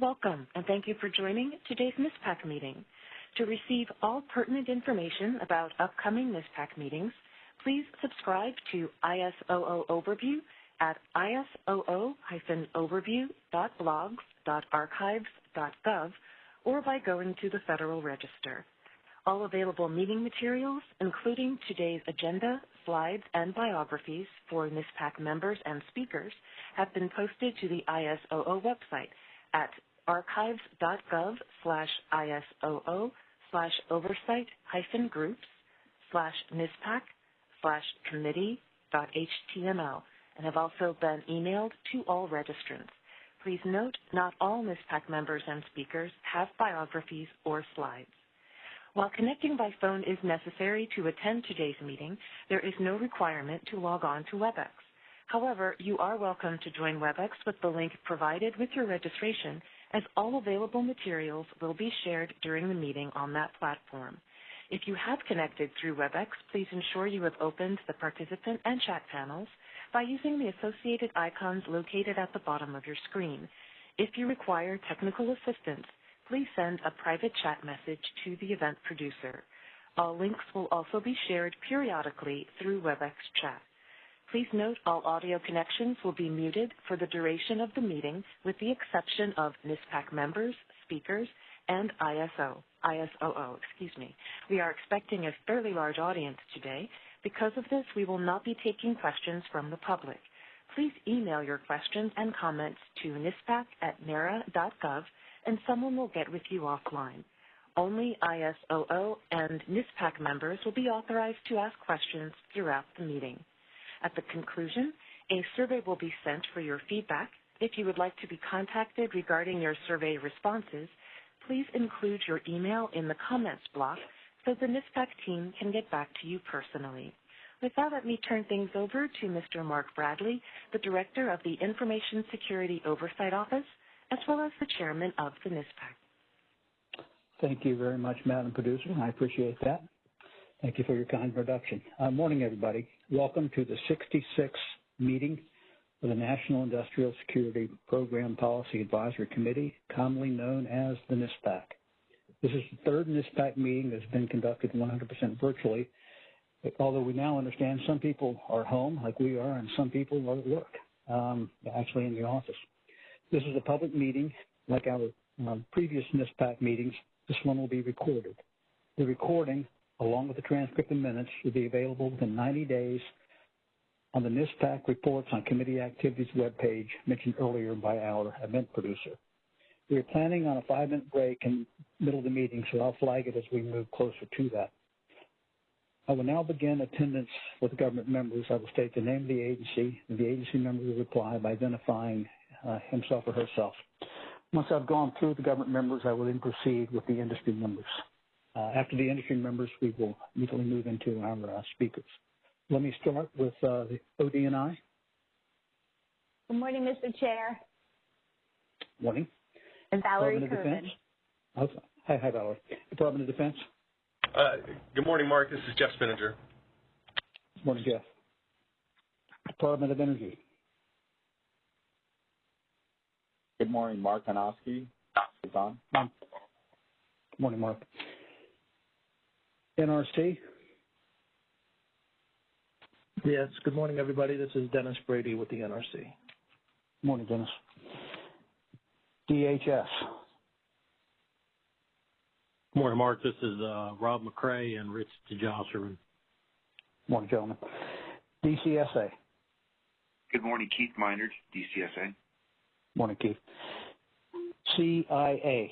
Welcome, and thank you for joining today's NISPAC meeting. To receive all pertinent information about upcoming NISPAC meetings, please subscribe to ISOO Overview at isoo-overview.blogs.archives.gov or by going to the Federal Register. All available meeting materials, including today's agenda, slides, and biographies for NISPAC members and speakers, have been posted to the ISOO website at archives.gov slash ISOO slash oversight hyphen groups slash NISPAC slash committee.html and have also been emailed to all registrants. Please note, not all NISPAC members and speakers have biographies or slides. While connecting by phone is necessary to attend today's meeting, there is no requirement to log on to WebEx. However, you are welcome to join WebEx with the link provided with your registration as all available materials will be shared during the meeting on that platform. If you have connected through WebEx, please ensure you have opened the participant and chat panels by using the associated icons located at the bottom of your screen. If you require technical assistance, please send a private chat message to the event producer. All links will also be shared periodically through WebEx chat. Please note all audio connections will be muted for the duration of the meeting with the exception of NISPAC members, speakers, and ISO, ISOO, excuse me. We are expecting a fairly large audience today. Because of this, we will not be taking questions from the public. Please email your questions and comments to nispac at nara.gov and someone will get with you offline. Only ISOO and NISPAC members will be authorized to ask questions throughout the meeting. At the conclusion, a survey will be sent for your feedback. If you would like to be contacted regarding your survey responses, please include your email in the comments block so the NISPAC team can get back to you personally. With that, let me turn things over to Mr. Mark Bradley, the Director of the Information Security Oversight Office, as well as the Chairman of the NISPAC. Thank you very much, Madam Producer. I appreciate that. Thank you for your kind introduction. Uh, morning, everybody. Welcome to the 66th meeting of the National Industrial Security Program Policy Advisory Committee, commonly known as the NISPAC. This is the third NISPAC meeting that's been conducted 100% virtually, although we now understand some people are home like we are and some people are at work, um, actually in the office. This is a public meeting like our um, previous NISPAC meetings. This one will be recorded. The recording, along with the transcript and minutes, will be available within 90 days on the NISPAC reports on committee activities webpage mentioned earlier by our event producer. We are planning on a five-minute break in the middle of the meeting, so I'll flag it as we move closer to that. I will now begin attendance with government members. I will state the name of the agency, and the agency member will reply by identifying uh, himself or herself. Once I've gone through the government members, I will then proceed with the industry members. Uh, after the industry members, we will immediately move into our uh, speakers. Let me start with uh, the ODNI. Good morning, Mr. Chair. Morning. And Valerie Department of Defense. Hi, hi, Valerie. Department of Defense. Uh, good morning, Mark. This is Jeff Spinnanger. Good morning, Jeff. Department of Energy. Good morning, Mark Onosky. Is on. Good morning, Mark. NRC. Yes. Good morning, everybody. This is Dennis Brady with the NRC. Good morning, Dennis. DHS. Good morning, Mark. This is uh, Rob McCray and Rich DeJausserand. Morning, gentlemen. DCSA. Good morning, Keith Minard, DCSA. Morning, Keith. CIA.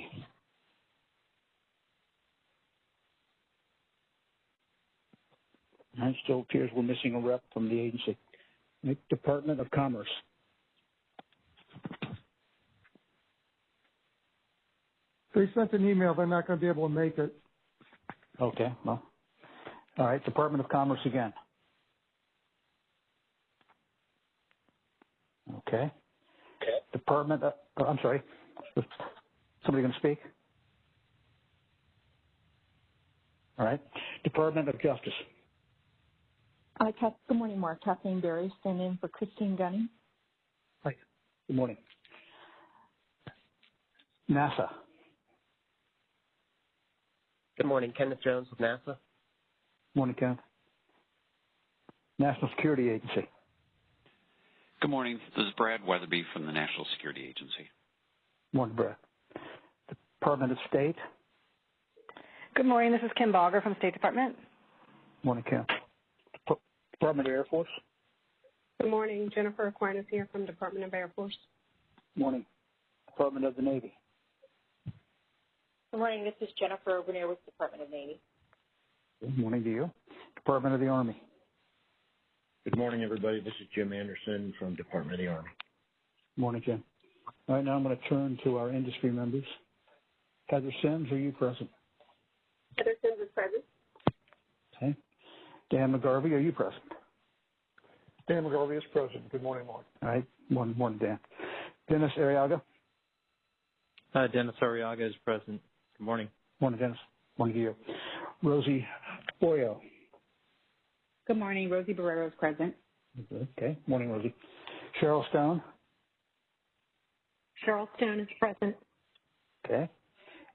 It still appears we're missing a rep from the agency. Department of Commerce. They sent an email. They're not going to be able to make it. Okay. Well, all right. Department of Commerce again. Okay. Okay. Department. Of, oh, I'm sorry. Somebody going to speak? All right. Department of Justice. Good morning, Mark. Kathleen Berry, standing in for Christine Gunning. Hi. Good morning. NASA. Good morning. Kenneth Jones with NASA. Morning, Kenneth. National Security Agency. Good morning. This is Brad Weatherby from the National Security Agency. Morning, Brad. Department of State. Good morning. This is Kim Baugher from State Department. Morning, Kim. Department of Air Force. Good morning. Jennifer Aquinas here from Department of Air Force. Morning. Department of the Navy. Good morning. This is Jennifer Overneer with Department of Navy. Good morning to you. Department of the Army. Good morning, everybody. This is Jim Anderson from Department of the Army. Morning, Jim. All right, now I'm going to turn to our industry members. Heather Sims, are you present? Heather Sims is present. Okay. Dan McGarvey, are you present? Dan McGarvey is present. Good morning, Mark. All right. Morning, morning, Dan. Dennis Arriaga. Uh, Dennis Arriaga is present. Good morning. Morning, Dennis. Morning to you. Rosie Boyo. Good morning. Rosie Borrero is present. Okay. Morning, Rosie. Cheryl Stone. Cheryl Stone is present. Okay.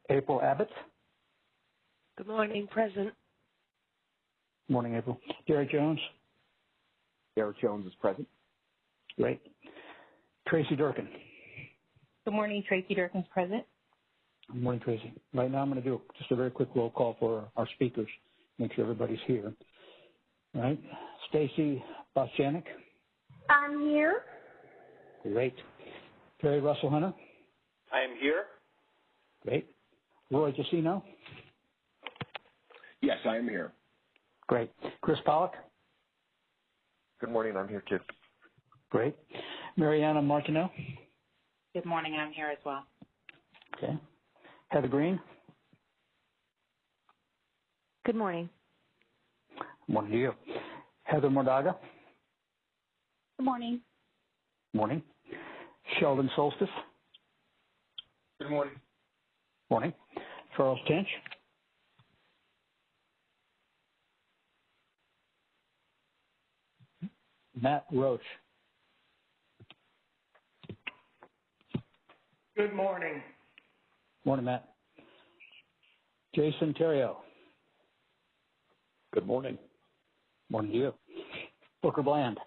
April Abbott. Good morning. Present. Morning, April. Derek Jones. Derek Jones is present. Great. Tracy Durkin. Good morning. Tracy Durkin's present. Good morning, Tracy. Right now, I'm going to do just a very quick roll call for our speakers. Make sure everybody's here. All right. Stacy Bostjanick. I'm here. Great. Terry Russell Hunter. I am here. Great. Roy Jacino. Yes, I am here. Great. Chris Pollock. Good morning. I'm here too. Great. Mariana Martineau. Good morning. I'm here as well. Okay. Heather Green. Good morning. Morning to you. Heather Mordaga. Good morning. Morning. Sheldon Solstice. Good morning. Morning. Charles Tench. Matt Roche. Good morning. Morning, Matt. Jason Terrio. Good morning. Morning to you. Booker Bland.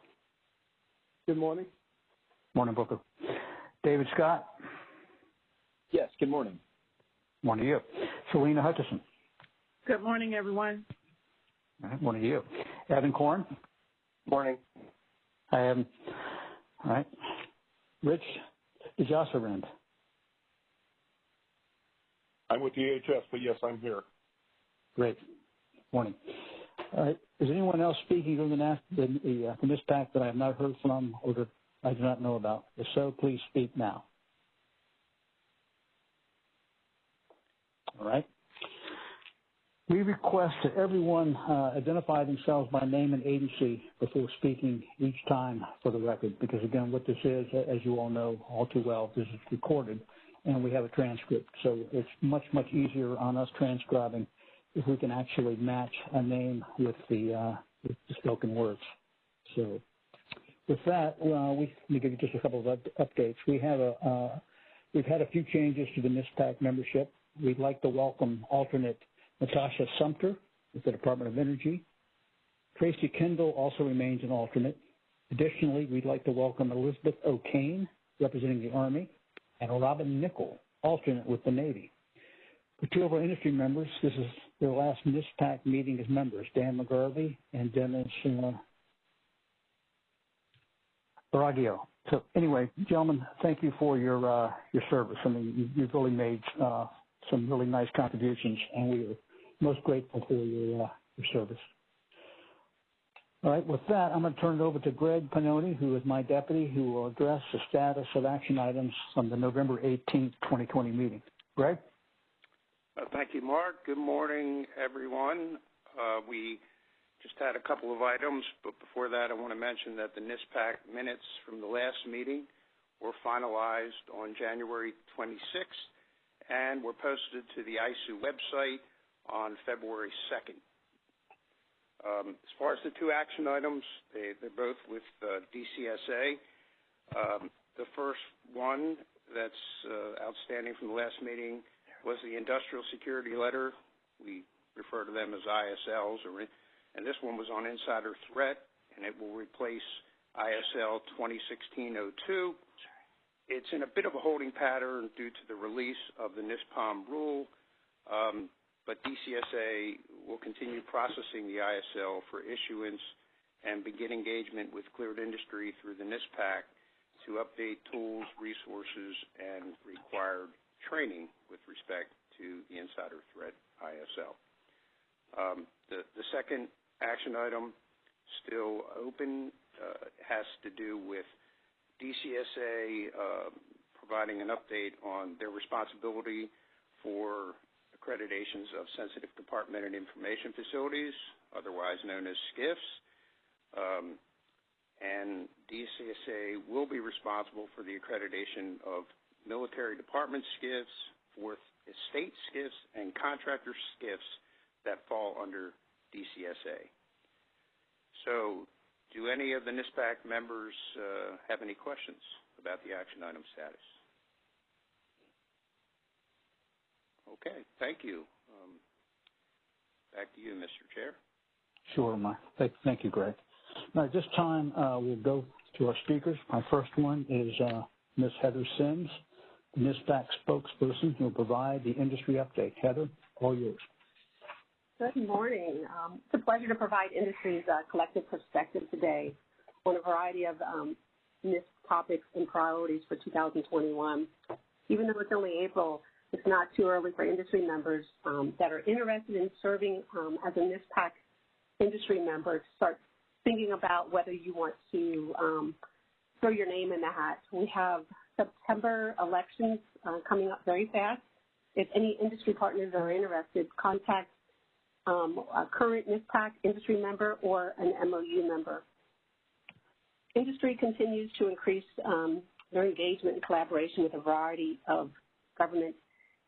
Good morning. Morning, Booker. David Scott. Yes, good morning. Morning to you. Selena Hutchison. Good morning, everyone. All right, morning to you. Evan Korn. Morning. I am. All right. Rich DeJausserand. I'm with the EHS, but yes, I'm here. Great. Morning. All right. Is anyone else speaking during the, the, the, uh, the that I have not heard from or that I do not know about? If so, please speak now. All right. We request that everyone uh, identify themselves by name and agency before speaking each time for the record, because again, what this is, as you all know all too well, this is recorded and we have a transcript. So it's much, much easier on us transcribing if we can actually match a name with the, uh, with the spoken words. So with that, uh, we, let me give you just a couple of up- updates. We have a, uh, we've had a few changes to the NISPAC membership. We'd like to welcome alternate Natasha Sumter with the Department of Energy. Tracy Kendall also remains an alternate. Additionally, we'd like to welcome Elizabeth O'Kane, representing the Army, and Robin Nickel, alternate with the Navy. For two of our industry members, this is their last NISPAC meeting as members, Dan McGarvey and Dennis uh, Arriaga. So anyway, gentlemen, thank you for your uh, your service. I mean, you, you've really made uh, some really nice contributions, and we are most grateful for your uh, your service. All right, with that, I'm going to turn it over to Greg Pannoni, who is my deputy, who will address the status of action items from the November 18th, 2020 meeting. Greg? Uh, thank you, Mark. Good morning, everyone. Uh, we just had a couple of items, but before that, I want to mention that the NISPAC minutes from the last meeting were finalized on January 26th and were posted to the ISOO website on February 2nd. Um, as far as the two action items, they, they're both with uh, DCSA. Um, the first one that's uh, outstanding from the last meeting was the industrial security letter. We refer to them as ISLs, or, and this one was on insider threat, and it will replace ISL 2016-02. It's in a bit of a holding pattern due to the release of the NISPOM rule, um, but DCSA will continue processing the ISL for issuance and begin engagement with cleared industry through the NISPAC to update tools, resources, and required training with respect to the insider threat ISL. Um, the, second action item, still open, uh, has to do with DCSA uh, providing an update on their responsibility for accreditations of sensitive compartmented information facilities, otherwise known as SCIFs. Um, and DCSA will be responsible for the accreditation of military department SCIFs, for state SCIFs, and contractor SCIFs that fall under DCSA. So do any of the NISPAC members uh, have any questions about the action item status? Okay, thank you. Um, back to you, Mr. Chair. Sure, my, thank, thank you, Greg. Now, at this time, uh, we'll go to our speakers. My first one is uh, Ms. Heather Sims, the NISPAC spokesperson who will provide the industry update. Heather, all yours. Good morning. Um, it's a pleasure to provide industry's uh, collective perspective today on a variety of um, NISP topics and priorities for 2021. Even though it's only April, it's not too early for industry members um, that are interested in serving um, as a NISPAC industry member to start thinking about whether you want to um, throw your name in the hat. We have September elections uh, coming up very fast. If any industry partners are interested, contact um, a current NISPAC industry member or an MOU member. Industry continues to increase um, their engagement and collaboration with a variety of government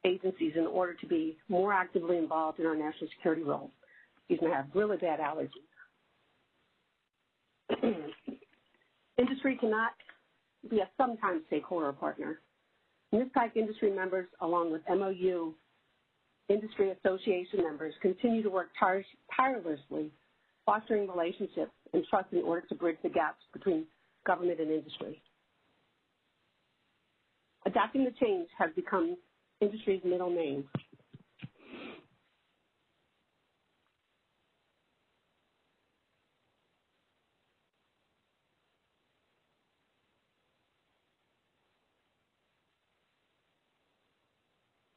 agencies in order to be more actively involved in our national security roles. Excuse me, I have really bad allergies. industry cannot be a sometimes stakeholder partner. NISPAC industry members, along with MOU industry association members, continue to work tir tirelessly, fostering relationships and trust in order to bridge the gaps between government and industry. Adapting the change has become industry's middle name.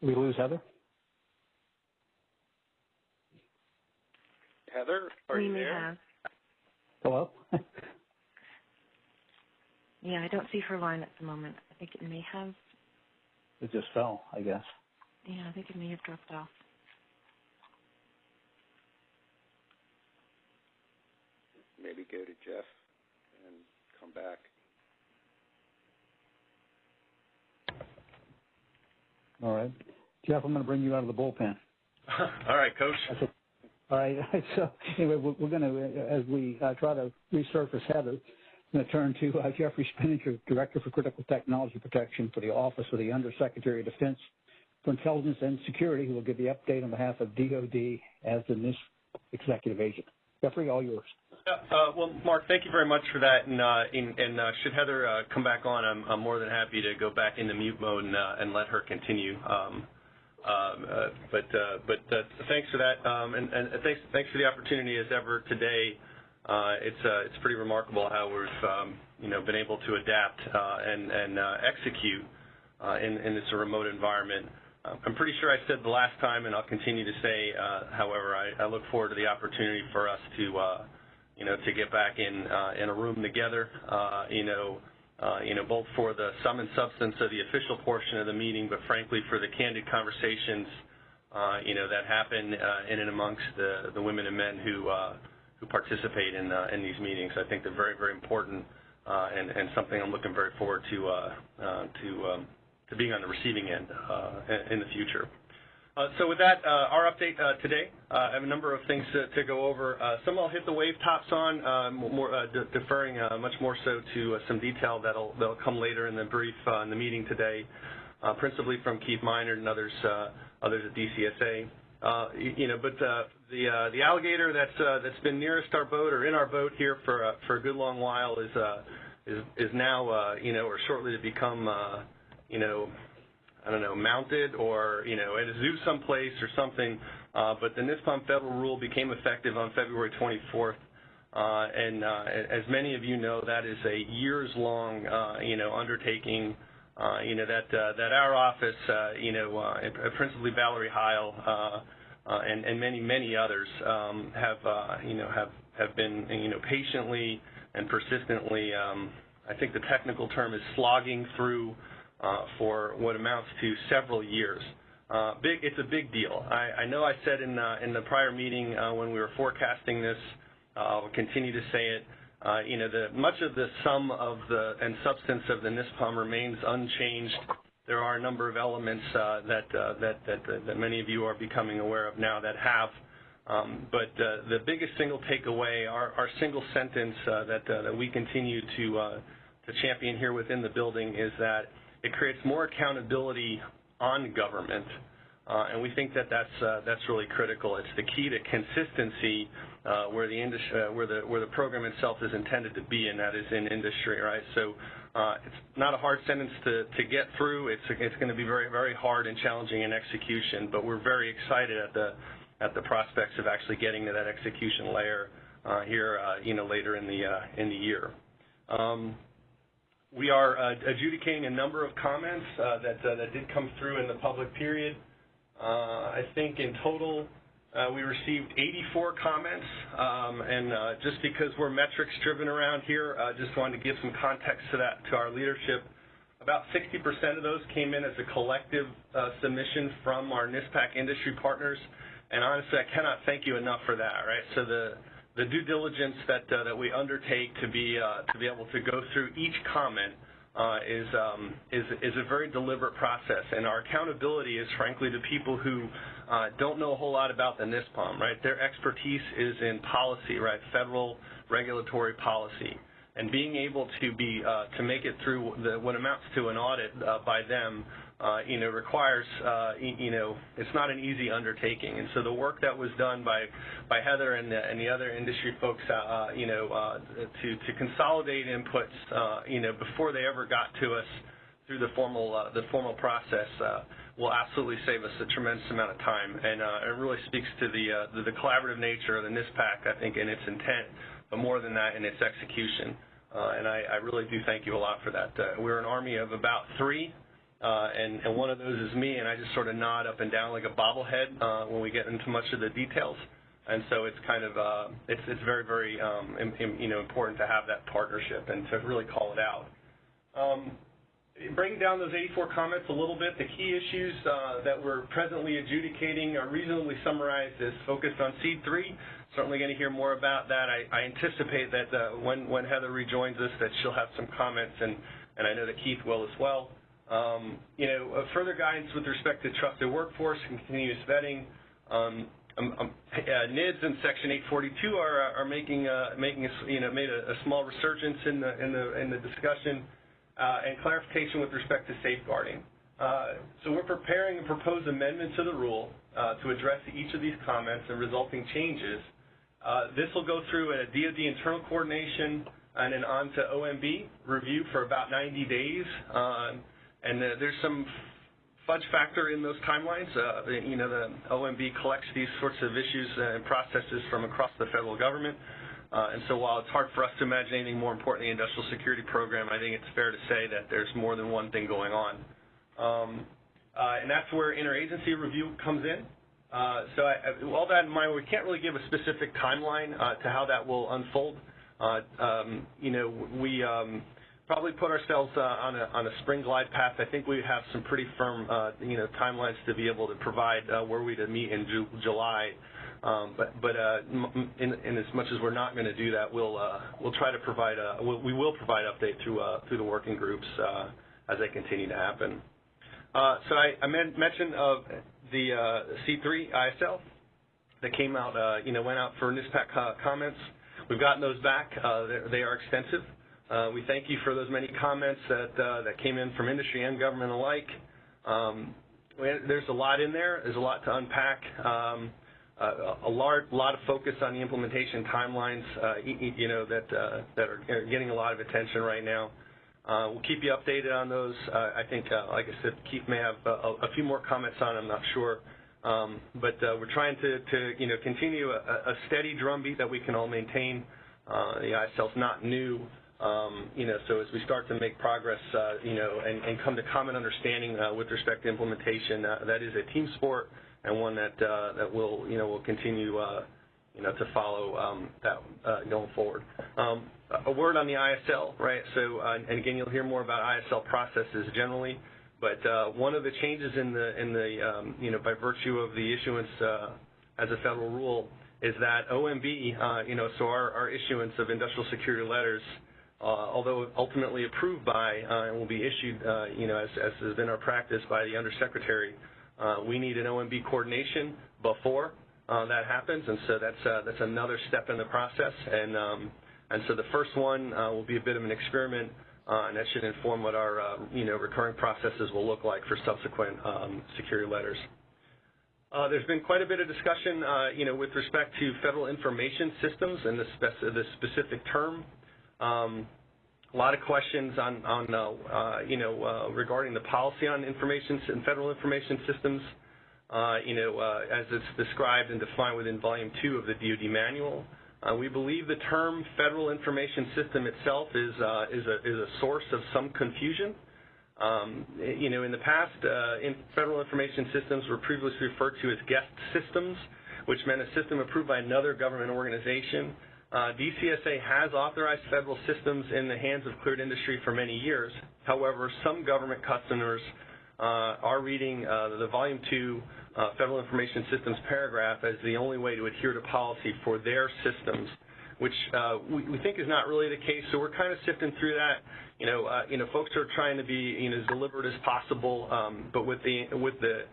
we lose Heather? Heather, are we you there? Have. Hello? yeah, I don't see her line at the moment. I think it may have. It just fell, I guess. Yeah, I think it may have dropped off. Maybe go to Jeff and come back. All right. Jeff, I'm going to bring you out of the bullpen. All right, Coach. All right. So anyway, we're, we're going to, as we uh, try to resurface Heather, I'm going to turn to uh, Jeffrey Spinnanger, Director for Critical Technology Protection for the Office of the Undersecretary of Defense for Intelligence and Security, who will give the update on behalf of DOD as the NISP executive agent. Jeffrey, all yours. Uh, well, Mark, thank you very much for that. And, uh, in, and uh, should Heather uh, come back on, I'm, I'm, more than happy to go back into mute mode and, uh, and let her continue. Um, um, uh, but but thanks for that, um, and, and, thanks thanks for the opportunity as ever today. It's it's pretty remarkable how we've um, you know been able to adapt and and execute in in this remote environment. I'm pretty sure I said the last time, and I'll continue to say. however, I, look forward to the opportunity for us to you know, to get back in uh, in a room together, uh, you know, uh, you know, both for the sum and substance of the official portion of the meeting, but frankly for the candid conversations, uh, you know, that happen uh, in and amongst the the women and men who uh, who participate in uh, in these meetings. I think they're very very important uh, and and something I'm looking very forward to uh, uh, to um, to being on the receiving end uh, in, the future. Uh, so with that, our update today, I have a number of things to, to go over. Some I'll hit the wave tops on, more, de deferring much more so to some detail that'll, that'll come later in the brief in the meeting today, principally from Keith Minard and others, others at DCSA. you know, but the the alligator that's that's been nearest our boat or in our boat here for for a good long while is is is now you know or shortly to become you know I don't know, mounted or, you know, at a zoo someplace or something. Uh, but the NISPOM federal rule became effective on February 24th. Uh, and uh, as many of you know, that is a years-long, uh, you know, undertaking. Uh, you know that uh, that our office, uh, you know, uh, principally Valerie Heil, uh, uh, and, and many many others um, have, uh, you know, have have been, you know, patiently and persistently. Um, I think the technical term is slogging through uh, for what amounts to several years. Uh, big, it's a big deal. I, I know I said in, uh, in the prior meeting uh, when we were forecasting this, uh, I'll continue to say it, uh, you know, the, much of the sum of the and substance of the NISPOM remains unchanged. There are a number of elements uh, that, uh, that, that, that, that many of you are becoming aware of now that have. Um, but uh, the biggest single takeaway, our, our single sentence that, that we continue to, to champion here within the building is that it creates more accountability on government, and we think that that's that's really critical. It's the key to consistency where the industry, where the where the program itself is intended to be, and that is in industry, right? Uh, it's not a hard sentence to get through. It's going to be very very hard and challenging in execution, but we're very excited at the at the prospects of actually getting to that execution layer uh, here, you know, later in the in the year. Um, we are uh, adjudicating a number of comments uh, that, uh, that did come through in the public period. Uh, I think in total uh, we received 84 comments, um, and uh, just because we're metrics driven around here, I just wanted to give some context to that to our leadership. About 60% of those came in as a collective submission from our NISPAC industry partners, and honestly, I cannot thank you enough for that, right? So the the due diligence that uh, that we undertake to be uh, to be able to go through each comment uh, is um, is is a very deliberate process, and our accountability is frankly to people who uh, don't know a whole lot about the NISPOM. Right, their expertise is in policy, right, federal regulatory policy, and being able to be uh, to make it through the, what amounts to an audit uh, by them uh, you know, requires, uh, you know, it's not an easy undertaking. And so the work that was done by, by Heather and the, and the other industry folks, uh, you know, to, to consolidate inputs, you know, before they ever got to us through the formal, the formal process, will absolutely save us a tremendous amount of time. And uh, it really speaks to the, uh, the, the collaborative nature of the NISPAC, I think, in its intent, but more than that, in its execution. Uh, and I, I really do thank you a lot for that. Uh, we're an army of about three uh, and, and one of those is me, and I just sort of nod up and down like a bobblehead uh, when we get into much of the details. And so it's kind of it's it's very very um, you know important to have that partnership and to really call it out. Um, breaking down those 84 comments a little bit, the key issues uh, that we're presently adjudicating are reasonably summarized as focused on seed three. Certainly going to hear more about that. I, I anticipate that uh, when when Heather rejoins us, that she'll have some comments, and and I know that Keith will as well. Um, you know, further guidance with respect to trusted workforce and continuous vetting. Um, um, um uh, NIDS in Section 842 are, are making uh, making a, you know made a, a, small resurgence in the in the in the discussion uh, and clarification with respect to safeguarding. Uh, so we're preparing a proposed amendment to the rule uh, to address each of these comments and resulting changes. Uh, this will go through a DoD internal coordination and then on to OMB review for about 90 days. And uh, there's some fudge factor in those timelines. Uh, you know, the OMB collects these sorts of issues and processes from across the federal government. Uh, and so while it's hard for us to imagine anything more important than the industrial security program, I think it's fair to say that there's more than one thing going on. Um, uh, and that's where interagency review comes in. Uh, so I, all that in mind, we can't really give a specific timeline to how that will unfold. Um, you know, we um, probably put ourselves on a spring glide path. I think we have some pretty firm you know timelines to be able to provide where we to meet in Ju July. Um, but but uh, in, in as much as we're not going to do that, we'll uh, we'll try to provide a we'll, we will provide update through uh, through the working groups uh, as they continue to happen. Uh, so I, I mentioned uh, the uh, C3 ISL that came out, uh, you know, went out for NISPAC comments. We've gotten those back. Uh, they are extensive. Uh, we thank you for those many comments that uh, that came in from industry and government alike. Um, there's a lot in there. There's a lot to unpack. Um, uh, a lot of focus on the implementation timelines, uh, you know, that uh, that are getting a lot of attention right now. Uh, we'll keep you updated on those. I think, like I said, Keith may have a, few more comments on. I'm not sure, um, but we're trying to, to, you know, continue a, steady drumbeat that we can all maintain. the ISL's not new. Um, you know, so as we start to make progress, you know, and, come to common understanding with respect to implementation, that is a team sport and one that uh, that will, you know, will continue, uh, you know, to follow um, that uh, going forward. Um, a word on the ISL, right? So, and again, you'll hear more about ISL processes generally, but one of the changes in the in the um, you know by virtue of the issuance as a federal rule is that OMB, you know, so our, issuance of industrial security letters although ultimately approved by and will be issued, you know, as, as, has been our practice by the Undersecretary, we need an OMB coordination before that happens, and so that's that's another step in the process. And um, and so the first one will be a bit of an experiment, and that should inform what our you know recurring processes will look like for subsequent um, security letters. Uh, there's been quite a bit of discussion, uh, you know, with respect to federal information systems and the, spec the specific term. Um, a lot of questions on, on uh, uh, you know, uh, regarding the policy on information and federal information systems, uh, you know, uh, as it's described and defined within Volume 2 of the DoD manual. Uh, we believe the term federal information system itself is, is, a, is a source of some confusion. Um, you know, in the past, in federal information systems were previously referred to as guest systems, which meant a system approved by another government organization. Uh, DCSA has authorized federal systems in the hands of cleared industry for many years. However, some government customers uh, are reading uh, the Volume 2 uh, Federal Information Systems paragraph as the only way to adhere to policy for their systems, which we, think is not really the case. So we're kind of sifting through that. You know, you know, folks are trying to be you know, as deliberate as possible, um, but with the with the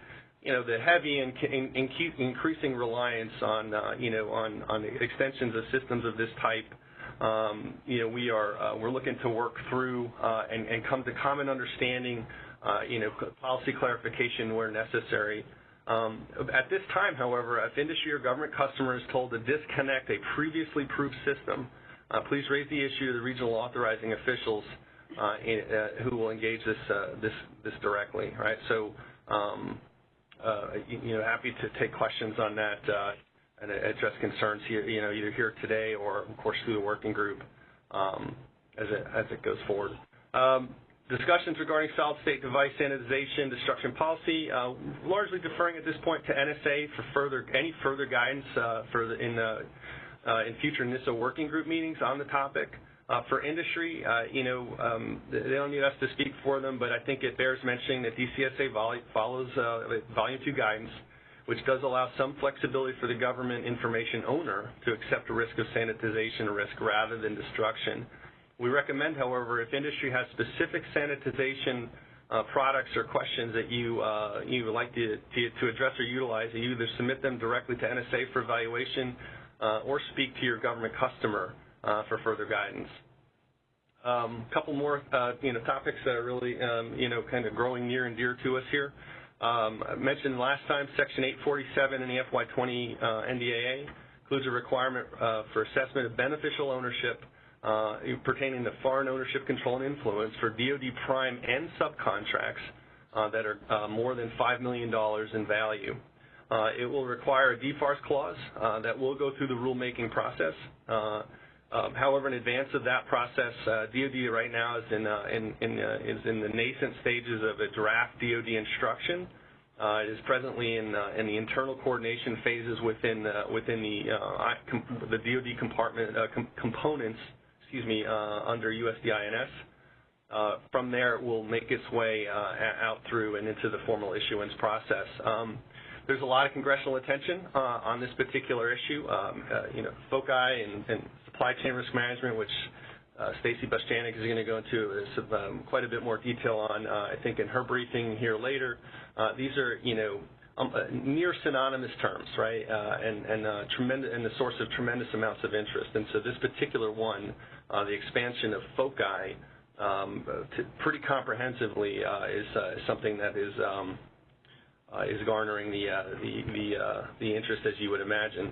you know, the heavy and in, in, increasing reliance on, uh, you know, on, on extensions of systems of this type, um, you know, we are uh, we're looking to work through uh, and, and, come to common understanding, uh, you know, policy clarification where necessary. Um, at this time, however, if industry or government customer is told to disconnect a previously approved system, uh, please raise the issue to the regional authorizing officials uh, in, who will engage this this this directly, right? So. Um, uh, happy to take questions on that uh, and address concerns here, you know, either here today or, of course, through the working group um, as, it, goes forward. Um, discussions regarding solid-state device sanitization destruction policy, uh, largely deferring at this point to NSA for further any further guidance uh, uh, in future NISA working group meetings on the topic. Uh, for industry, uh, you know, um, they don't need us to speak for them, but I think it bears mentioning that DCSA follows uh, Volume 2 guidance, which does allow some flexibility for the government information owner to accept a risk of sanitization risk rather than destruction. We recommend, however, if industry has specific sanitization products or questions that you you would like to, address or utilize, you either submit them directly to NSA for evaluation or speak to your government customer for further guidance. A um, couple more, uh, you know, topics that are really, um, you know, kind of growing near and dear to us here. Um, I mentioned last time, Section 847 in the FY20 uh, NDAA includes a requirement uh, for assessment of beneficial ownership uh, pertaining to foreign ownership, control, and influence for DoD prime and subcontracts uh, that are more than $5 million in value. it will require a DFARS clause that will go through the rulemaking process. Um, however, in advance of that process, uh, DoD right now is in, uh, uh, is in the nascent stages of a draft DoD instruction. Uh, it is presently in, uh, in the internal coordination phases within uh, within the the DoD components, excuse me, under USDINS. from there, it will make its way out through and into the formal issuance process. Um, there's a lot of congressional attention on this particular issue. Um, you know, FOCI and supply chain risk management, which uh, Stacy Bostjanick is going to go into um, quite a bit more detail on, uh, I think, in her briefing here later. Uh, these are, you know, um, near synonymous terms, right? And and tremendous and the source of tremendous amounts of interest. And so this particular one, the expansion of foci, um, pretty comprehensively is something that is is garnering the the the, the interest as you would imagine.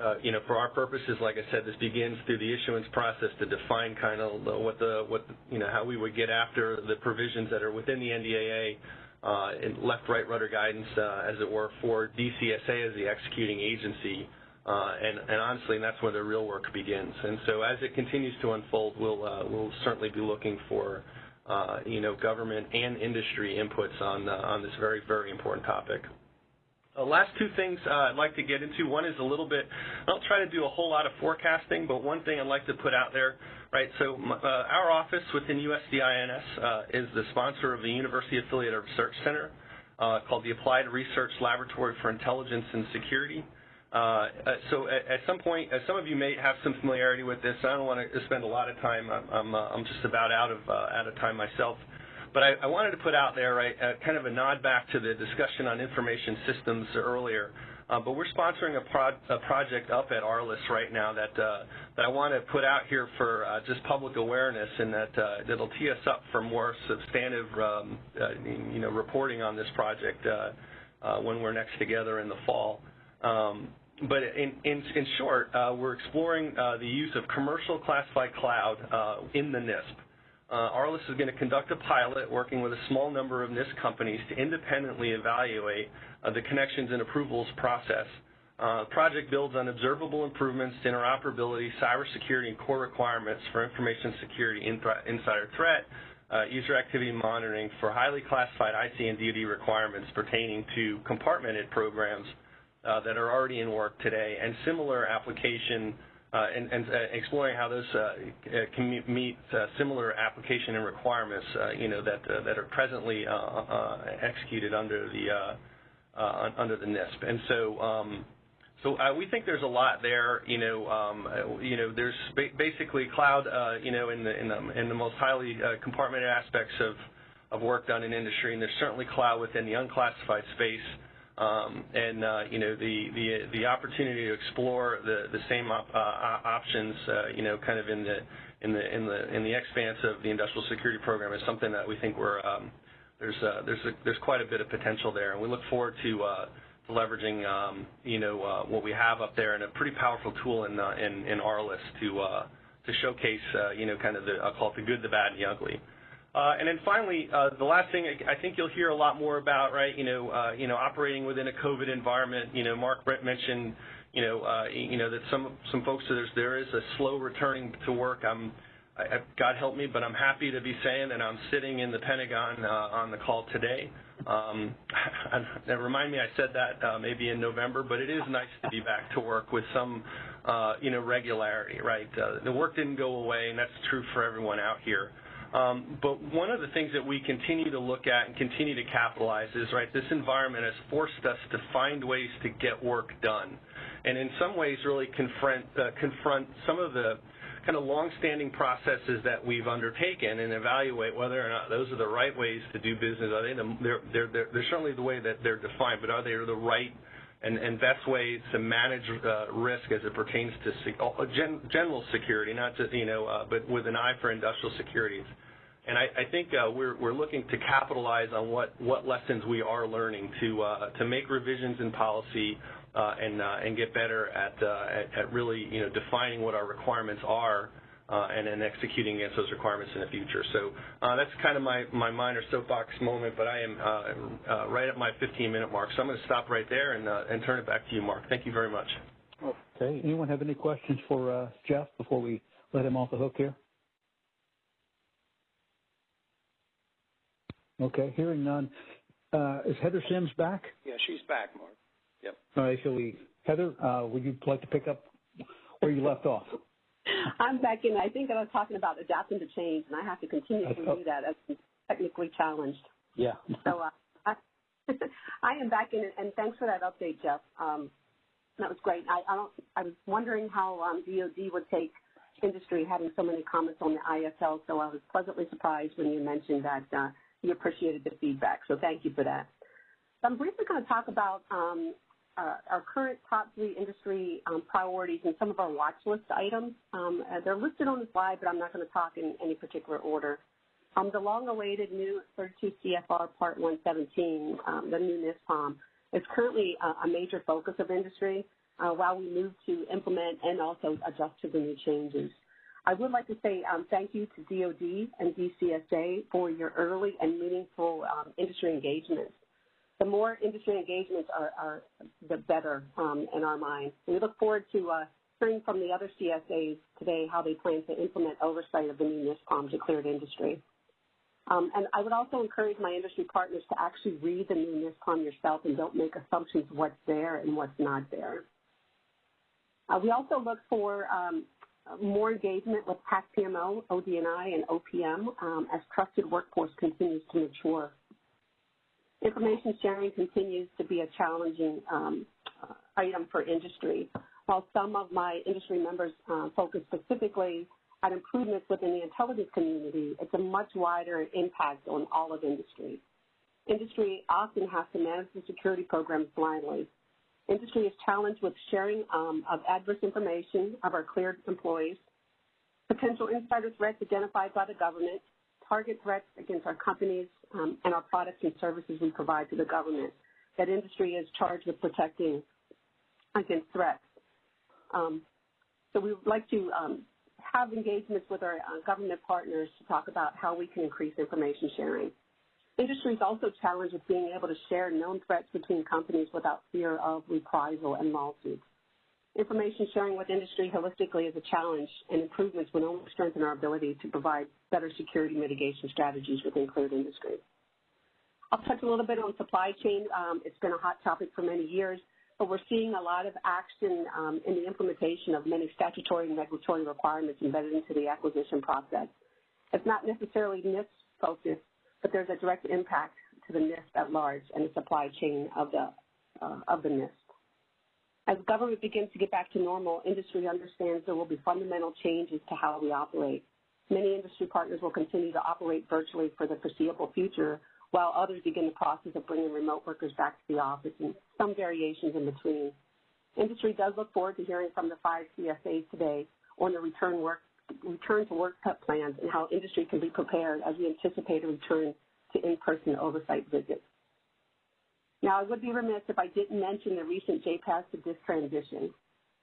Uh, you know, for our purposes, like I said, this begins through the issuance process to define kind of what the what you know how we would get after the provisions that are within the NDAA uh, in left right rudder guidance, uh, as it were, for DCSA as the executing agency. Uh, and, and, honestly, that's where the real work begins. And so, as it continues to unfold, we'll uh, we'll certainly be looking for uh, you know government and industry inputs on on this very very important topic. Uh, last two things uh, I'd like to get into. One is a little bit, I don't try to do a whole lot of forecasting, but one thing I'd like to put out there, right, so uh, our office within USDINS uh, is the sponsor of the University Affiliated Research Center uh, called the Applied Research Laboratory for Intelligence and Security. So at, at, some point, some of you may have some familiarity with this. I don't want to spend a lot of time. I'm, I'm, I'm just about out of, out of time myself. But I, I wanted to put out there, right, uh, kind of a nod back to the discussion on information systems earlier. Uh, but we're sponsoring a, pro- a, project up at ARLIS right now that uh, that I want to put out here for uh, just public awareness, and that uh, that'll tee us up for more substantive, um, uh, you know, reporting on this project uh, when we're next together in the fall. Um, but in, in, in short, we're exploring the use of commercial classified cloud in the NISP. Uh, ARLIS is going to conduct a pilot working with a small number of NISP companies to independently evaluate uh, the connections and approvals process. Uh, the project builds on observable improvements to interoperability, cybersecurity, and core requirements for information security, insider threat, user activity monitoring for highly classified IC and DoD requirements pertaining to compartmented programs that are already in work today, and similar application and, and uh, exploring how those uh, can meet similar application and requirements, you know, that that are presently executed under the under the NISP. And so. Um, so uh, we think there's a lot there. You know, um, you know, there's ba basically cloud. Uh, you know, in the in the in the most highly uh, compartmented aspects of of work done in industry, and there's certainly cloud within the unclassified space. Um, and uh, you know the, opportunity to explore the the same uh, options, uh, you know, kind of in the in the in the in the expanse of the industrial security program is something that we think we're um, there's there's a, there's quite a bit of potential there, and we look forward to, leveraging um, you know what we have up there and a pretty powerful tool in in in ARLIS to to showcase you know kind of the I'll call it the good, the bad, and the ugly. Uh, and then finally, uh, the last thing I think you'll hear a lot more about, right? You know, uh, you know, operating within a COVID environment. You know, Mark Brett mentioned, you know, you know that some some folks there's there is a slow returning to work. I'm, I, God help me, but I'm happy to be saying that I'm sitting in the Pentagon on the call today. Um, remind me, I said that uh, maybe in November, but it is nice to be back to work with some, uh, you know, regularity, right? Uh, the work didn't go away, and that's true for everyone out here. Um, but one of the things that we continue to look at and continue to capitalize is, right, this environment has forced us to find ways to get work done. And in some ways really confront, uh, confront some of the kind of long-standing processes that we've undertaken and evaluate whether or not those are the right ways to do business. They're, certainly the way that they're defined, but are they the right and, best ways to manage uh, risk as it pertains to uh, gen- security, not just, you know, but with an eye for industrial securities. And I, think uh, we're, looking to capitalize on what, what lessons we are learning to, uh, to make revisions in policy uh, and, uh, get better uh, at, really, you know, defining what our requirements are uh, and then executing against those requirements in the future. So that's kind of my, my minor soapbox moment, but I am right at my 15-minute mark. So I'm going to stop right there and, turn it back to you, Mark. Thank you very much. Okay. Anyone have any questions for Jeff before we let him off the hook here? Okay. Hearing none. is Heather Sims back? Yeah, she's back, Mark. Yep. All right. So we, Heather, would you like to pick up where you left off? I'm back in. I think I was talking about adapting to change, and I have to continue to do that as I'm technically challenged. Yeah. so uh, I, I am back in, and thanks for that update, Jeff. Um, that was great. I, I don't. I was wondering how um, DoD would take industry having so many comments on the ISL. So I was pleasantly surprised when you mentioned that uh, you appreciated the feedback. So thank you for that. I'm briefly going to talk about um, uh, our current top three industry um, priorities and some of our watch list items. Um, uh, they're listed on the slide, but I'm not going to talk in any particular order. Um, the long-awaited new 32 CFR Part 117, um, the new NISPOM, is currently uh, a major focus of industry uh, while we move to implement and also adjust to the new changes. I would like to say um, thank you to DOD and DCSA for your early and meaningful um, industry engagements. The more industry engagements are, are the better um, in our mind. We look forward to uh, hearing from the other CSAs today how they plan to implement oversight of the new NISPOM declared industry. Um, and I would also encourage my industry partners to actually read the new NISPOM yourself and don't make assumptions what's there and what's not there. Uh, we also look for um, more engagement with PAC PMO, ODNI, and OPM um, as trusted workforce continues to mature. Information sharing continues to be a challenging um, uh, item for industry. While some of my industry members uh, focus specifically on improvements within the intelligence community, it's a much wider impact on all of industry. Industry often has to manage the security programs blindly, Industry is challenged with sharing um, of adverse information of our cleared employees, potential insider threats identified by the government, target threats against our companies um, and our products and services we provide to the government. That industry is charged with protecting against threats. Um, so we would like to um, have engagements with our uh, government partners to talk about how we can increase information sharing. Industry is also challenged with being able to share known threats between companies without fear of reprisal and lawsuits. Information sharing with industry holistically is a challenge, and improvements would only strengthen our ability to provide better security mitigation strategies within cleared industry. I'll touch a little bit on supply chain. Um, it's been a hot topic for many years, but we're seeing a lot of action um, in the implementation of many statutory and regulatory requirements embedded into the acquisition process. It's not necessarily NISP focused, but there's a direct impact to the NISP at large and the supply chain of the, uh, of the NISP. As government begins to get back to normal, industry understands there will be fundamental changes to how we operate. Many industry partners will continue to operate virtually for the foreseeable future, while others begin the process of bringing remote workers back to the office and some variations in between. Industry does look forward to hearing from the five CSAs today on the return work return to work plans and how industry can be prepared as we anticipate a return to in-person oversight visits. Now, I would be remiss if I didn't mention the recent JPAS to DISS transition.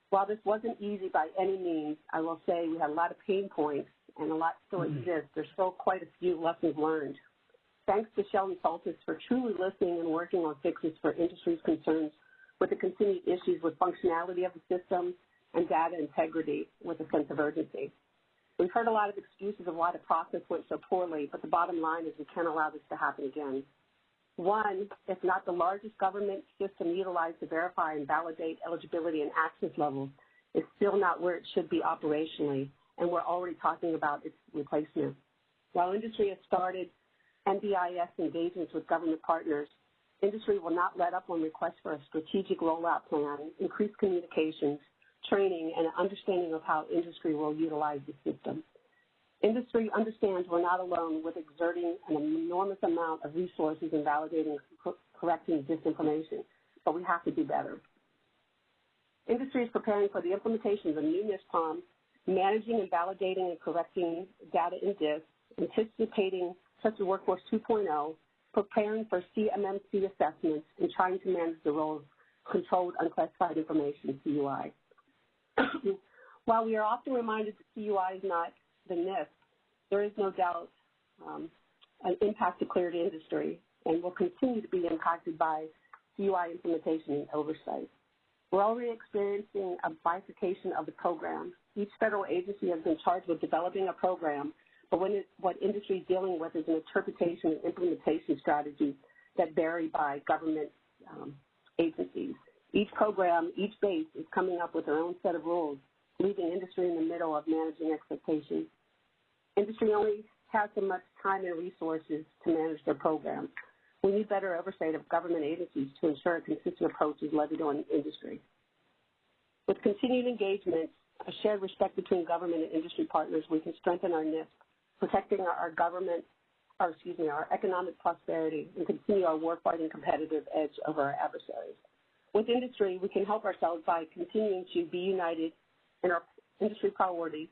While this wasn't easy by any means, I will say we had a lot of pain points and a lot still mm-hmm. exists. There's still quite a few lessons learned. Thanks to Sheldon Soltis for truly listening and working on fixes for industry's concerns with the continued issues with functionality of the system and data integrity with a sense of urgency. We've heard a lot of excuses of why the process went so poorly, but the bottom line is we can't allow this to happen again. One, if not the largest government system utilized to verify and validate eligibility and access levels, is still not where it should be operationally, and we're already talking about its replacement. While industry has started NBIS engagements with government partners, industry will not let up on requests for a strategic rollout plan, increased communications, training, and an understanding of how industry will utilize the system. Industry understands we're not alone with exerting an enormous amount of resources in validating and correcting disinformation, but we have to do better. Industry is preparing for the implementation of the new NISPOM, managing and validating and correcting data in DISS, anticipating Trusted Workforce 2.0, preparing for CMMC assessments, and trying to manage the role of controlled unclassified information, CUI. While we are often reminded that CUI is not the NISP, there is no doubt um, an impact to cleared industry and will continue to be impacted by CUI implementation and oversight. We're already experiencing a bifurcation of the program. Each federal agency has been charged with developing a program, but it, what industry is dealing with is an interpretation and implementation strategy that vary by government um, agencies. Each program, each base is coming up with their own set of rules, leaving industry in the middle of managing expectations. Industry only has so much time and resources to manage their programs. We need better oversight of government agencies to ensure a consistent approach is levied on industry. With continued engagement, a shared respect between government and industry partners, we can strengthen our NISP, protecting our, government our excuse me, our economic prosperity and continue our warfighting competitive edge over our adversaries. With industry, we can help ourselves by continuing to be united in our industry priorities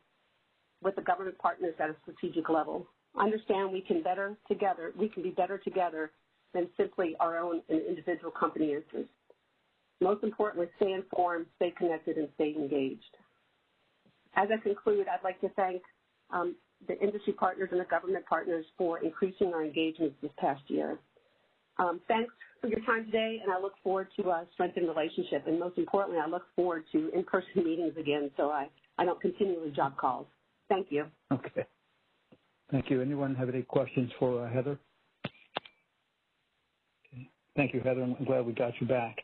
with the government partners at a strategic level. Understand we can better together, we can be better together than simply our own individual company interests. Most importantly, stay informed, stay connected, and stay engaged. As I conclude, I'd like to thank um, the industry partners and the government partners for increasing our engagements this past year. Um, thanks for your time today, and I look forward to uh, strengthening the relationship. And most importantly, I look forward to in-person meetings again so I, I don't continually job calls. Thank you. Okay. Thank you. Anyone have any questions for uh, Heather? Okay. Thank you, Heather. I'm glad we got you back.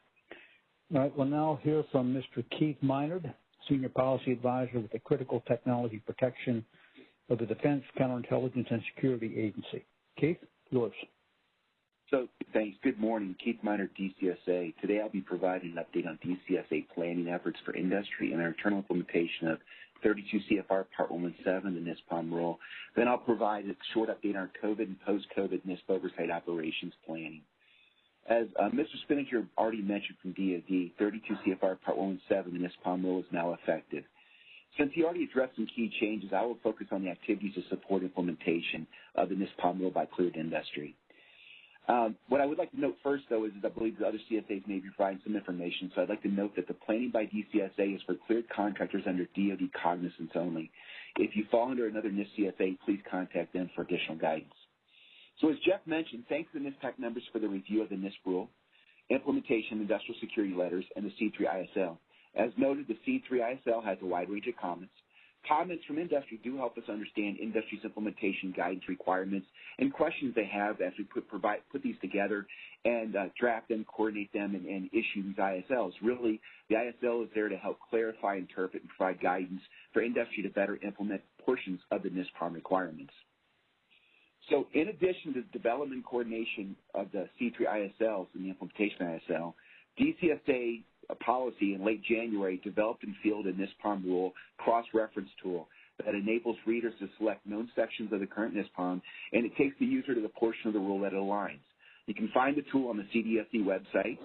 All right, we'll now hear from Mr. Keith Minard, Senior Policy Advisor with the Critical Technology Protection of the Defense Counterintelligence and Security Agency. Keith, yours. So, thanks. Good morning. Keith Minard, DCSA. Today I'll be providing an update on DCSA planning efforts for industry and our internal implementation of 32 CFR Part 117, the NISPOM rule. Then I'll provide a short update on COVID and post-COVID NISP oversight operations planning. As uh, Mr. Spinnanger already mentioned from DoD, 32 CFR Part 117, the NISPOM rule is now effective. Since he already addressed some key changes, I will focus on the activities to support implementation of the NISPOM rule by cleared industry. Um, what I would like to note first, though, is that I believe the other CSAs may be providing some information. So I'd like to note that the planning by DCSA is for cleared contractors under DoD cognizance only. If you fall under another NISP CSA, please contact them for additional guidance. So as Jeff mentioned, thanks to the NISPAC members for the review of the NIST rule, implementation industrial security letters, and the SEAD 3 ISL. As noted, the SEAD 3 ISL has a wide range of comments. Comments from industry do help us understand industry's implementation guidance requirements and questions they have as we put, provide, put these together and uh, draft them, coordinate them, and, and, issue these ISLs. Really, the ISL is there to help clarify, interpret, and provide guidance for industry to better implement portions of the NISPOM requirements. So in addition to the development coordination of the SEAD 3 ISLs and the implementation ISL, DCSA policy in late January developed and fielded NISPOM rule cross-reference tool that enables readers to select known sections of the current NISPOM, and it takes the user to the portion of the rule that it aligns. You can find the tool on the CDSE website.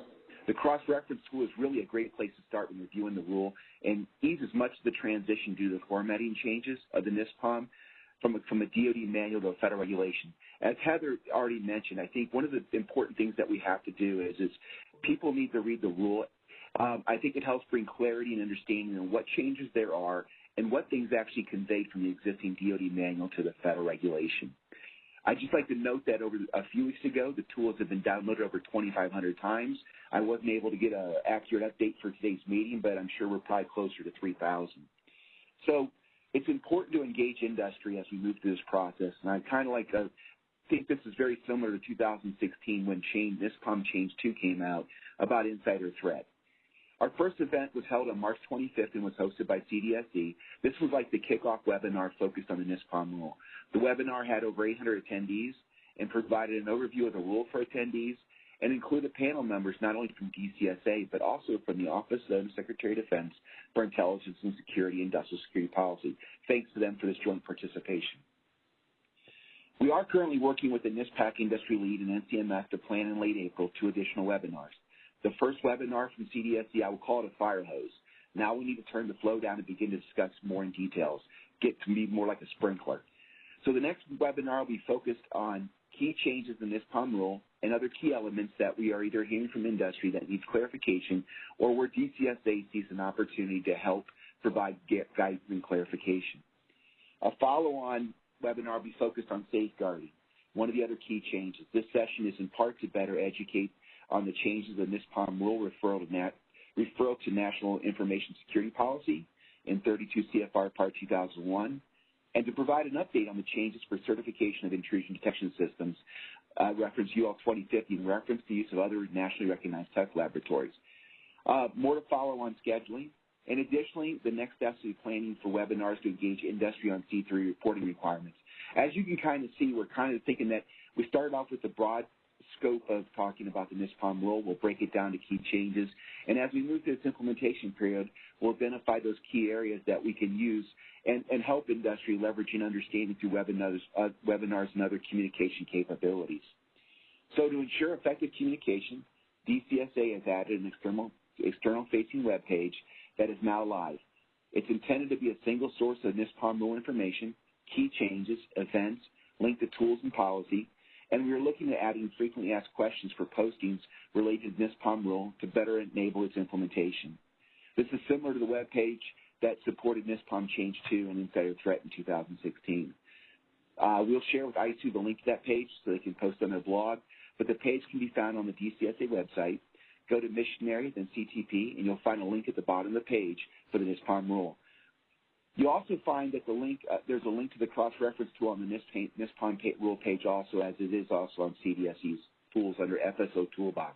The cross-reference tool is really a great place to start when reviewing the rule and eases much of the transition due to the formatting changes of the NISPOM from a, from a DoD manual to a federal regulation. As Heather already mentioned, I think one of the important things that we have to do is, is people need to read the rule. Um, I think it helps bring clarity and understanding on what changes there are and what things actually conveyed from the existing DoD manual to the federal regulation. I'd just like to note that over a few weeks ago, the tools have been downloaded over 2,500 times. I wasn't able to get an accurate update for today's meeting, but I'm sure we're probably closer to 3,000. So it's important to engage industry as we move through this process. And I kind of like to think this is very similar to 2016 when NISPOM Change 2 came out about insider threat. Our first event was held on March 25th and was hosted by CDSE. This was like the kickoff webinar focused on the NISPOM rule. The webinar had over 800 attendees and provided an overview of the rule for attendees, and included panel members not only from DCSA, but also from the Office of the Secretary of Defense for Intelligence and Security and Industrial Security Policy. Thanks to them for this joint participation. We are currently working with the NISPAC industry lead and NCMS to plan in late April two additional webinars. The first webinar from CDSE, I will call it a fire hose. Now we need to turn the flow down and begin to discuss more in details, get to be more like a sprinkler. So the next webinar will be focused on key changes in this POM rule and other key elements that we are either hearing from industry that needs clarification or where DCSA sees an opportunity to help provide guidance and clarification. A follow-on webinar will be focused on safeguarding, one of the other key changes. This session is in part to better educate on the changes in this POM rule referral to, nat- referral to National Information Security Policy in 32 CFR Part 2001 and to provide an update on the changes for certification of intrusion detection systems, uh, reference UL 2050, and reference the use of other nationally recognized test laboratories. Uh, more to follow on scheduling. And additionally, the next steps will be planning for webinars to engage industry on SEAD 3 reporting requirements. As you can kind of see, we're kind of thinking that we started off with the broad scope of talking about the NISPOM rule. We'll break it down to key changes. And as we move through this implementation period, we'll identify those key areas that we can use and, and help industry leveraging understanding through webinars, uh, webinars and other communication capabilities. So to ensure effective communication, DCSA has added an external, external facing web page that is now live. It's intended to be a single source of NISPOM rule information, key changes, events, link to tools and policy, and we are looking at adding frequently asked questions for postings related to NISPOM rule to better enable its implementation. This is similar to the web page that supported NISPOM Change 2 and Insider Threat in 2016. Uh, we'll share with ISOO the link to that page so they can post on their blog, but the page can be found on the DCSA website. Go to Mission Areas, then CTP, and you'll find a link at the bottom of the page for the NISPOM rule. You also find that the link, uh, there's a link to the cross-reference tool on the NISPOM rule page also, as it is also on CDSE's tools under FSO Toolbox.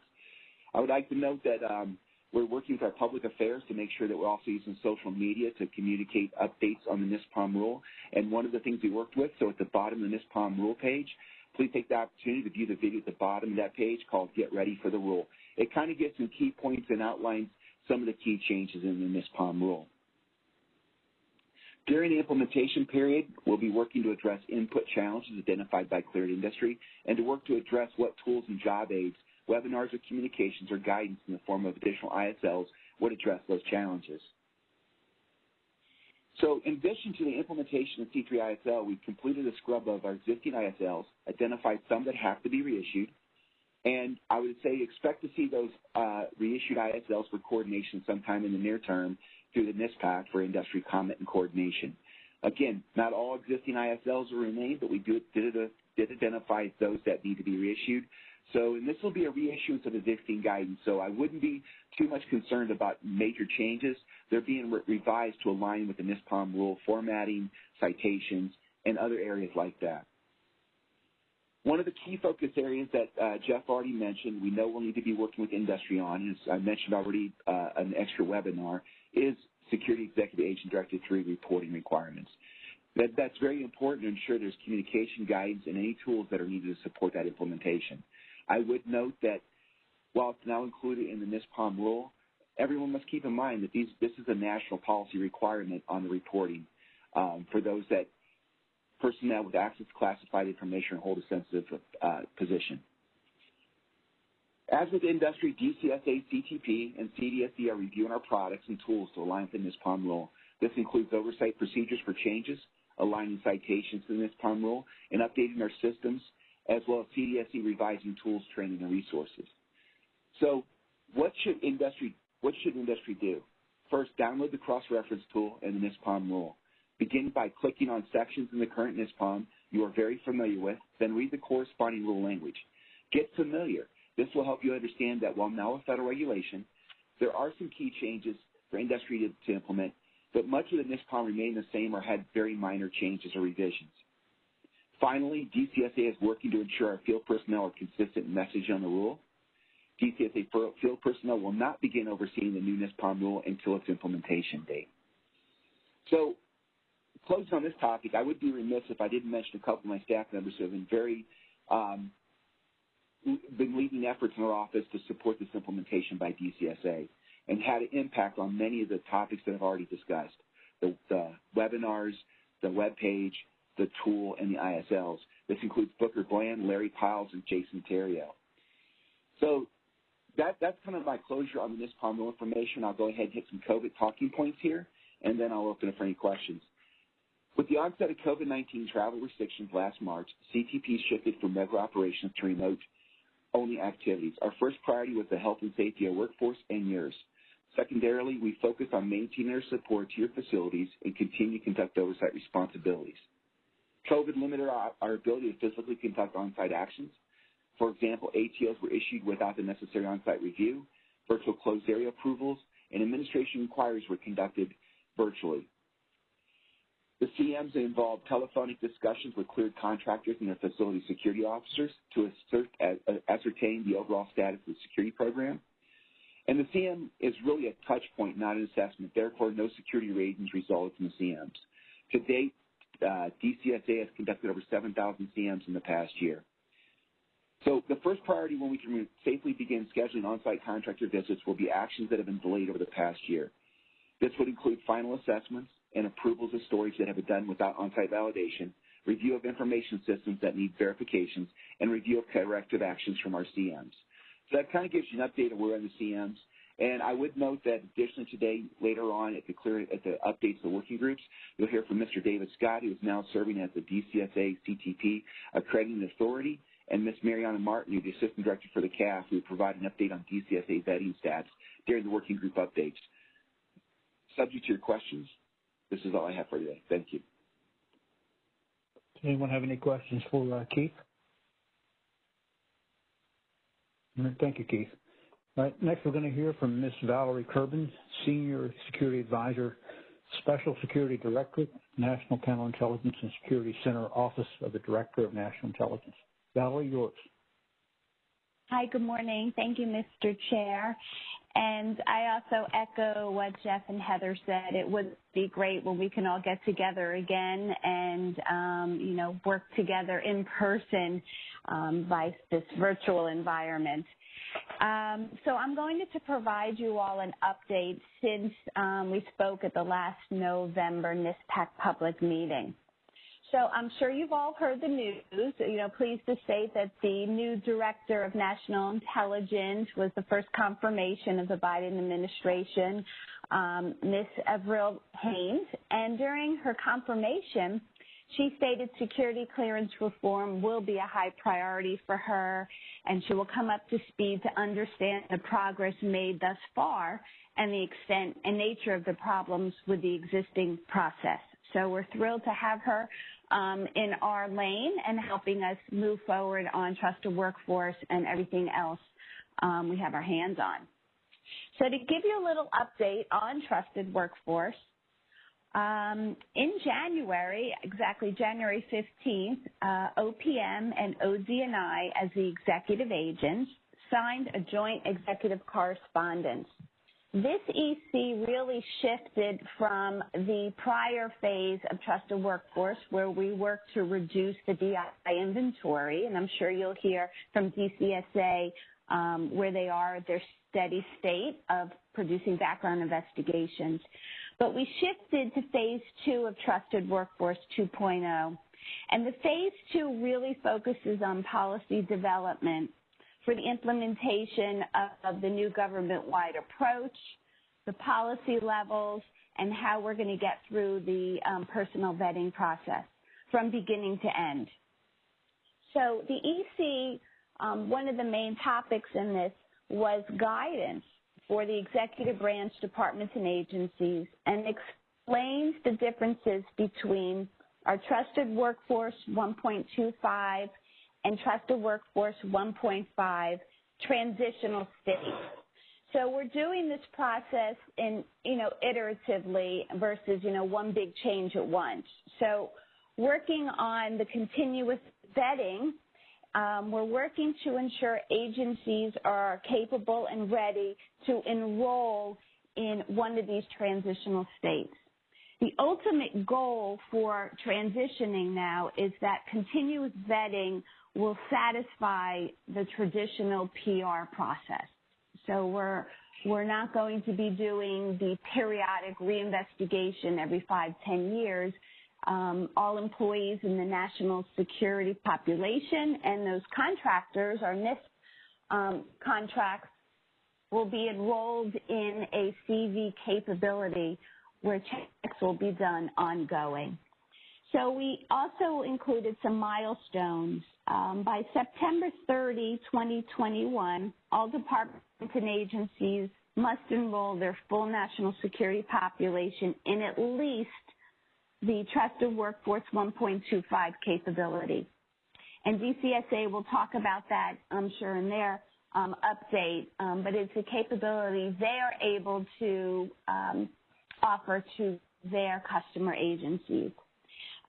I would like to note that um, we're working with our public affairs to make sure that we're also using social media to communicate updates on the NISPOM rule. And one of the things we worked with, so at the bottom of the NISPOM rule page, please take the opportunity to view the video at the bottom of that page called Get Ready for the Rule. It kind of gives some key points and outlines some of the key changes in the NISPOM rule. During the implementation period, we'll be working to address input challenges identified by Cleared Industry and to work to address what tools and job aids webinars or communications or guidance in the form of additional ISLs would address those challenges. So in addition to the implementation of SEAD 3 ISL, we've completed a scrub of our existing ISLs, identified some that have to be reissued, and I would say expect to see those uh, reissued ISLs for coordination sometime in the near term through the NISPAC for industry comment and coordination. Again, not all existing ISLs will remain, but we do, did, did identify those that need to be reissued. So, and this will be a reissuance of existing guidance, so I wouldn't be too much concerned about major changes. They're being re revised to align with the NISPOM rule formatting, citations, and other areas like that. One of the key focus areas that uh, Jeff already mentioned, we know we'll need to be working with industry on, as I mentioned already uh, an extra webinar, is Security Executive Agent Directive 3 reporting requirements. That, that's very important to ensure there's communication guidance and any tools that are needed to support that implementation. I would note that while it's now included in the NISPOM rule, everyone must keep in mind that these, this is a national policy requirement on the reporting um, for those that personnel with access to classified information hold a sensitive uh, position. As with industry, DCSA, CTP, and CDSE are reviewing our products and tools to align with the NISPOM rule. This includes oversight procedures for changes, aligning citations to the NISPOM rule, and updating our systems as well as CDSE revising tools, training, and resources. So what should industry, what should industry do? First, download the cross-reference tool and the NISPOM rule. Begin by clicking on sections in the current NISPOM you are very familiar with, then read the corresponding rule language. Get familiar. This will help you understand that while now a federal regulation, there are some key changes for industry to, to implement, but much of the NISPOM remained the same or had very minor changes or revisions. Finally, DCSA is working to ensure our field personnel are consistent in messaging on the rule. DCSA field personnel will not begin overseeing the new NISPOM rule until its implementation date. So, closing on this topic, I would be remiss if I didn't mention a couple of my staff members who have been very um, been leading efforts in our office to support this implementation by DCSA and had an impact on many of the topics that I've already discussed, the, the webinars, the web page, the tool, and the ISLs. This includes Booker Bland, Larry Piles, and Jason Terrio. So that, that's kind of my closure on the NISPOM information. I'll go ahead and hit some COVID talking points here, and then I'll open it for any questions. With the onset of COVID-19 travel restrictions last March, CTP shifted from regular operations to remote-only activities. Our first priority was the health and safety of our workforce and yours. Secondarily, we focused on maintaining our support to your facilities and continue to conduct oversight responsibilities. COVID limited our, our ability to physically conduct on-site actions. For example, ATOs were issued without the necessary on-site review, virtual closed area approvals, and administration inquiries were conducted virtually. The CMs involved telephonic discussions with cleared contractors and their facility security officers to assert, uh, ascertain the overall status of the security program. And the CM is really a touch point, not an assessment. Therefore, no security ratings resulted from the CMs. To date, uh, DCSA has conducted over 7,000 CMs in the past year. So the first priority when we can safely begin scheduling on-site contractor visits will be actions that have been delayed over the past year. This would include final assessments and approvals of storage that have been done without on-site validation, review of information systems that need verifications, and review of corrective actions from our CMs. So that kind of gives you an update of where in the CMs. And I would note that additionally today, later on at the clear at the updates of the working groups, you'll hear from Mr. David Scott, who is now serving as the DCSA CTP accrediting authority, and Ms. Marianna Martineau, who's the assistant director for the CAF, who will provide an update on DCSA vetting stats during the working group updates. Subject to your questions, this is all I have for today. Thank you. Does anyone have any questions for uh, Keith? Thank you, Keith. All right, next we're going to hear from Ms. Valerie Kerben, Senior Security Advisor, Special Security Director, National Counterintelligence and Security Center, Office of the Director of National Intelligence. Valerie, yours. Hi, good morning. Thank you, Mr. Chair. And I also echo what Jeff and Heather said. It would be great when we can all get together again and, um, you know, work together in person um, by this virtual environment. Um, so I'm going to, to, provide you all an update since um, we spoke at the last November NISPAC public meeting. So I'm sure you've all heard the news. You know, pleased to state that the new director of national intelligence was the first confirmation of the Biden administration, um, Ms. Avril Haines. And during her confirmation, she stated security clearance reform will be a high priority for her, and she will come up to speed to understand the progress made thus far and the extent and nature of the problems with the existing process. So we're thrilled to have her um, in our lane and helping us move forward on trusted workforce and everything else um, we have our hands on. So to give you a little update on trusted workforce, um, in January, exactly January 15th, uh, OPM and ODNI as the executive agents signed a joint executive correspondence this EC really shifted from the prior phase of trusted workforce where we worked to reduce the BI inventory, and I'm sure you'll hear from DCSA um, where they are at their steady state of producing background investigations. But we shifted to phase two of Trusted Workforce 2.0. And the phase two really focuses on policy development for the implementation of, the new government-wide approach, the policy levels, and how we're going to get through the um, personal vetting process from beginning to end. So the EC, um, one of the main topics in this was guidance for the executive branch departments and agencies and explains the differences between our trusted workforce 1.25 and Trusted Workforce 1.5 transitional state. So we're doing this process in, you know, iteratively versus, you know, one big change at once. So working on the continuous vetting, um, we're working to ensure agencies are capable and ready to enroll in one of these transitional states. The ultimate goal for transitioning now is that continuous vetting will satisfy the traditional PR process. So we're we're not going to be doing the periodic reinvestigation every five, ten years. Um, all employees in the national security population and those contractors or NISP um, contracts will be enrolled in a CV capability where checks will be done ongoing. So we also included some milestones. Um, by September 30, 2021, all departments and agencies must enroll their full national security population in at least the Trusted Workforce 1.25 capability. And DCSA will talk about that, I'm sure, in their um, update, um, but it's a capability they are able to um, offer to their customer agencies.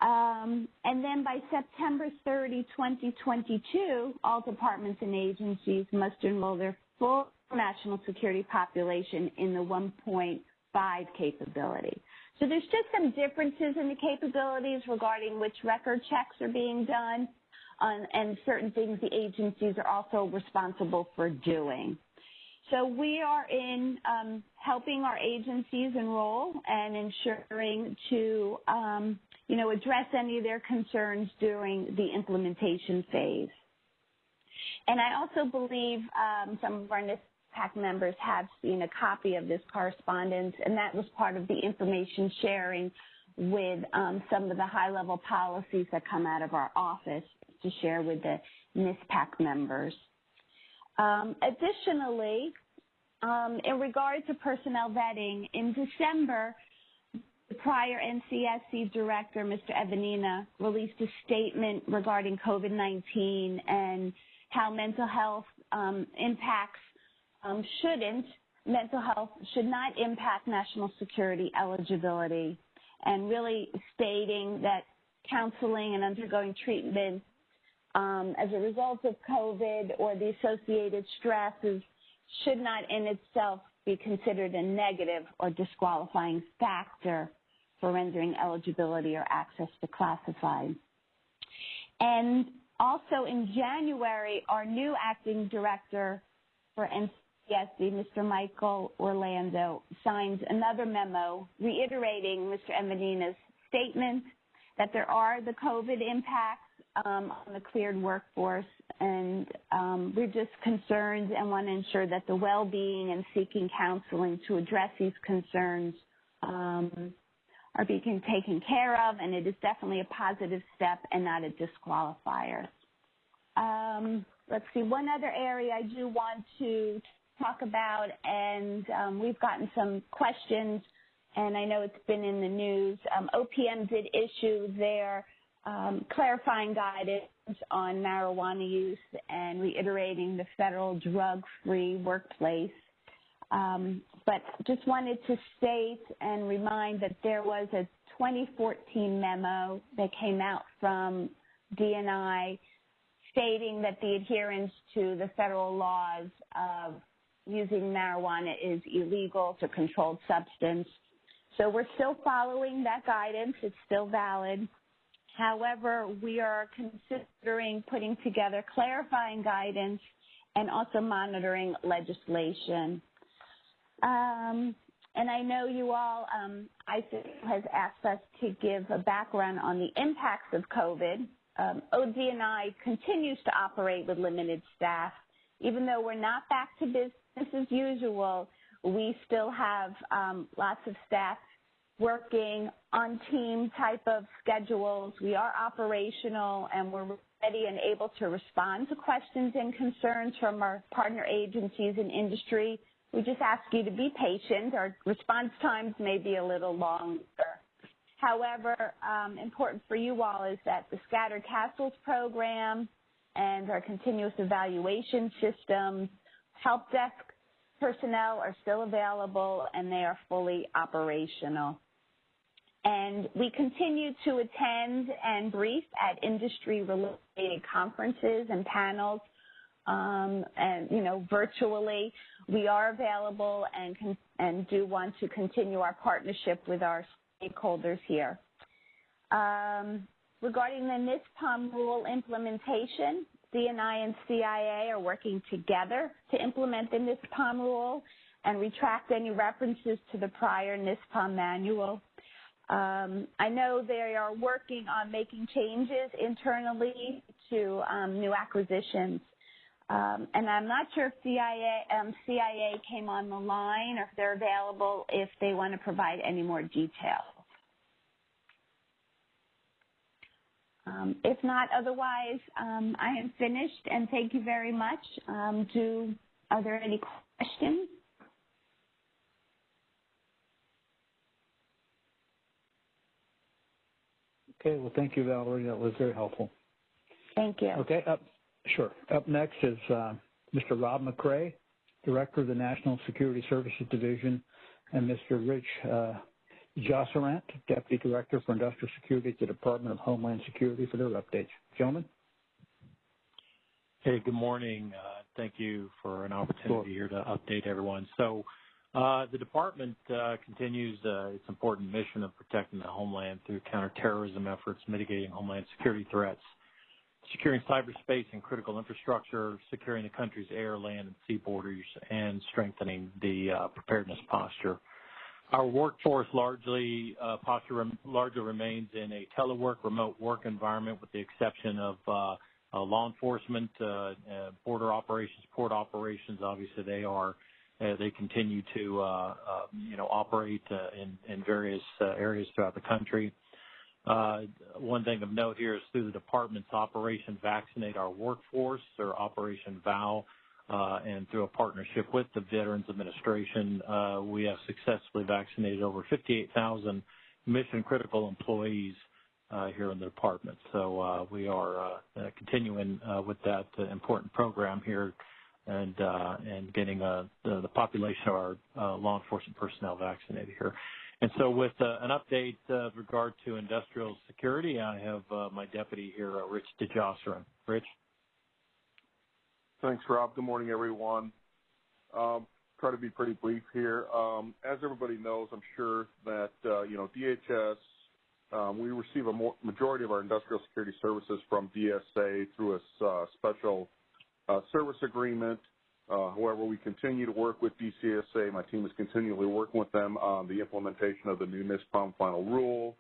Um, and then by September 30, 2022, all departments and agencies must enroll their full national security population in the 1.5 capability. So there's just some differences in the capabilities regarding which record checks are being done. on, and certain things the agencies are also responsible for doing. So we are in um, helping our agencies enroll and ensuring to, um, you know, address any of their concerns during the implementation phase. And I also believe um, some of our NISPAC members have seen a copy of this correspondence, and that was part of the information sharing with um, some of the high-level policies that come out of our office to share with the NISPAC members. Um, additionally, um, in regard to personnel vetting, in December, the prior NCSC director, Mr. Evanina, released a statement regarding COVID-19 and how mental health um, impacts um, shouldn't, mental health should not impact national security eligibility, and really stating that counseling and undergoing treatment um, as a result of COVID or the associated stresses should not in itself be considered a negative or disqualifying factor for rendering eligibility or access to classified. And also in January, our new acting director for NCSC, Mr. Michael Orlando, signed another memo reiterating Mr. Evanina's statement that there are the COVID impacts um, on the cleared workforce, and um, we're just concerned and want to ensure that the well-being and seeking counseling to address these concerns um, are being taken care of, and it is definitely a positive step and not a disqualifier. Um, let's see, one other area I do want to talk about, and um, we've gotten some questions, and I know it's been in the news. Um, OPM did issue their um, clarifying guidance on marijuana use and reiterating the federal drug-free workplace. Um, but just wanted to state and remind that there was a 2014 memo that came out from DNI stating that the adherence to the federal laws of using marijuana is illegal. It's a controlled substance. So we're still following that guidance. It's still valid. However, we are considering putting together clarifying guidance and also monitoring legislation. Um, and I know you all, um, has asked us to give a background on the impacts of COVID. Um, ODNI continues to operate with limited staff. Even though we're not back to business as usual, we still have um, lots of staff working on team type of schedules. We are operational and we're ready and able to respond to questions and concerns from our partner agencies and industry. We just ask you to be patient. Our response times may be a little longer. However, um, important for you all is that the Scattered Castles program and our continuous evaluation systems, help desk personnel are still available and they are fully operational. And we continue to attend and brief at industry-related conferences and panels, um, and you know, virtually. We are available and and do want to continue our partnership with our stakeholders here. Um, regarding the NISPOM rule implementation, DNI and CIA are working together to implement the NISPOM rule and retract any references to the prior NISPOM manual. Um, I know they are working on making changes internally to um, new acquisitions. Um, and I'm not sure if CIA, um, CIA came on the line or if they're available if they want to provide any more details. Um, if not, otherwise, um, I am finished, and thank you very much. do are there any questions? Okay, well, thank you, Valerie. That was very helpful. Thank you. Okay, up, sure. Up next is uh, Mr. Rob McCray, Director of the National Security Services Division, and Mr. Rich uh, Josserant, Deputy Director for Industrial Security at the Department of Homeland Security for their updates. Gentlemen? Hey, good morning. Uh, thank you for an opportunity here to update everyone. So uh, the department uh, continues uh, its important mission of protecting the homeland through counterterrorism efforts, mitigating homeland security threats, securing cyberspace and critical infrastructure, securing the country's air, land, and sea borders, and strengthening the uh, preparedness posture. Our workforce largely uh, posture rem- largely remains in a telework remote work environment with the exception of uh, uh, law enforcement, uh, uh, border operations, port operations. Obviously, they are they continue to you know operate in, in various areas throughout the country. One thing of note here is through the department's Operation Vaccinate Our Workforce, or Operation VOW, uh, and through a partnership with the Veterans Administration, uh, we have successfully vaccinated over 58,000 mission critical employees uh, here in the department. So uh, we are uh, uh, continuing with that important program here and and getting the, population of our law enforcement personnel vaccinated here. And so with an update with regard to industrial security, I have my deputy here, Rich DeJausserand. Rich? Thanks, Rob. Good morning, everyone. Um, try to be pretty brief here. Um, as everybody knows, I'm sure that, uh, you know, DHS um, we receive a majority of our industrial security services from DSA through a uh, special uh, service agreement. Uh, however, we continue to work with DCSA. My team is continually working with them on the implementation of the new NISPOM final rule.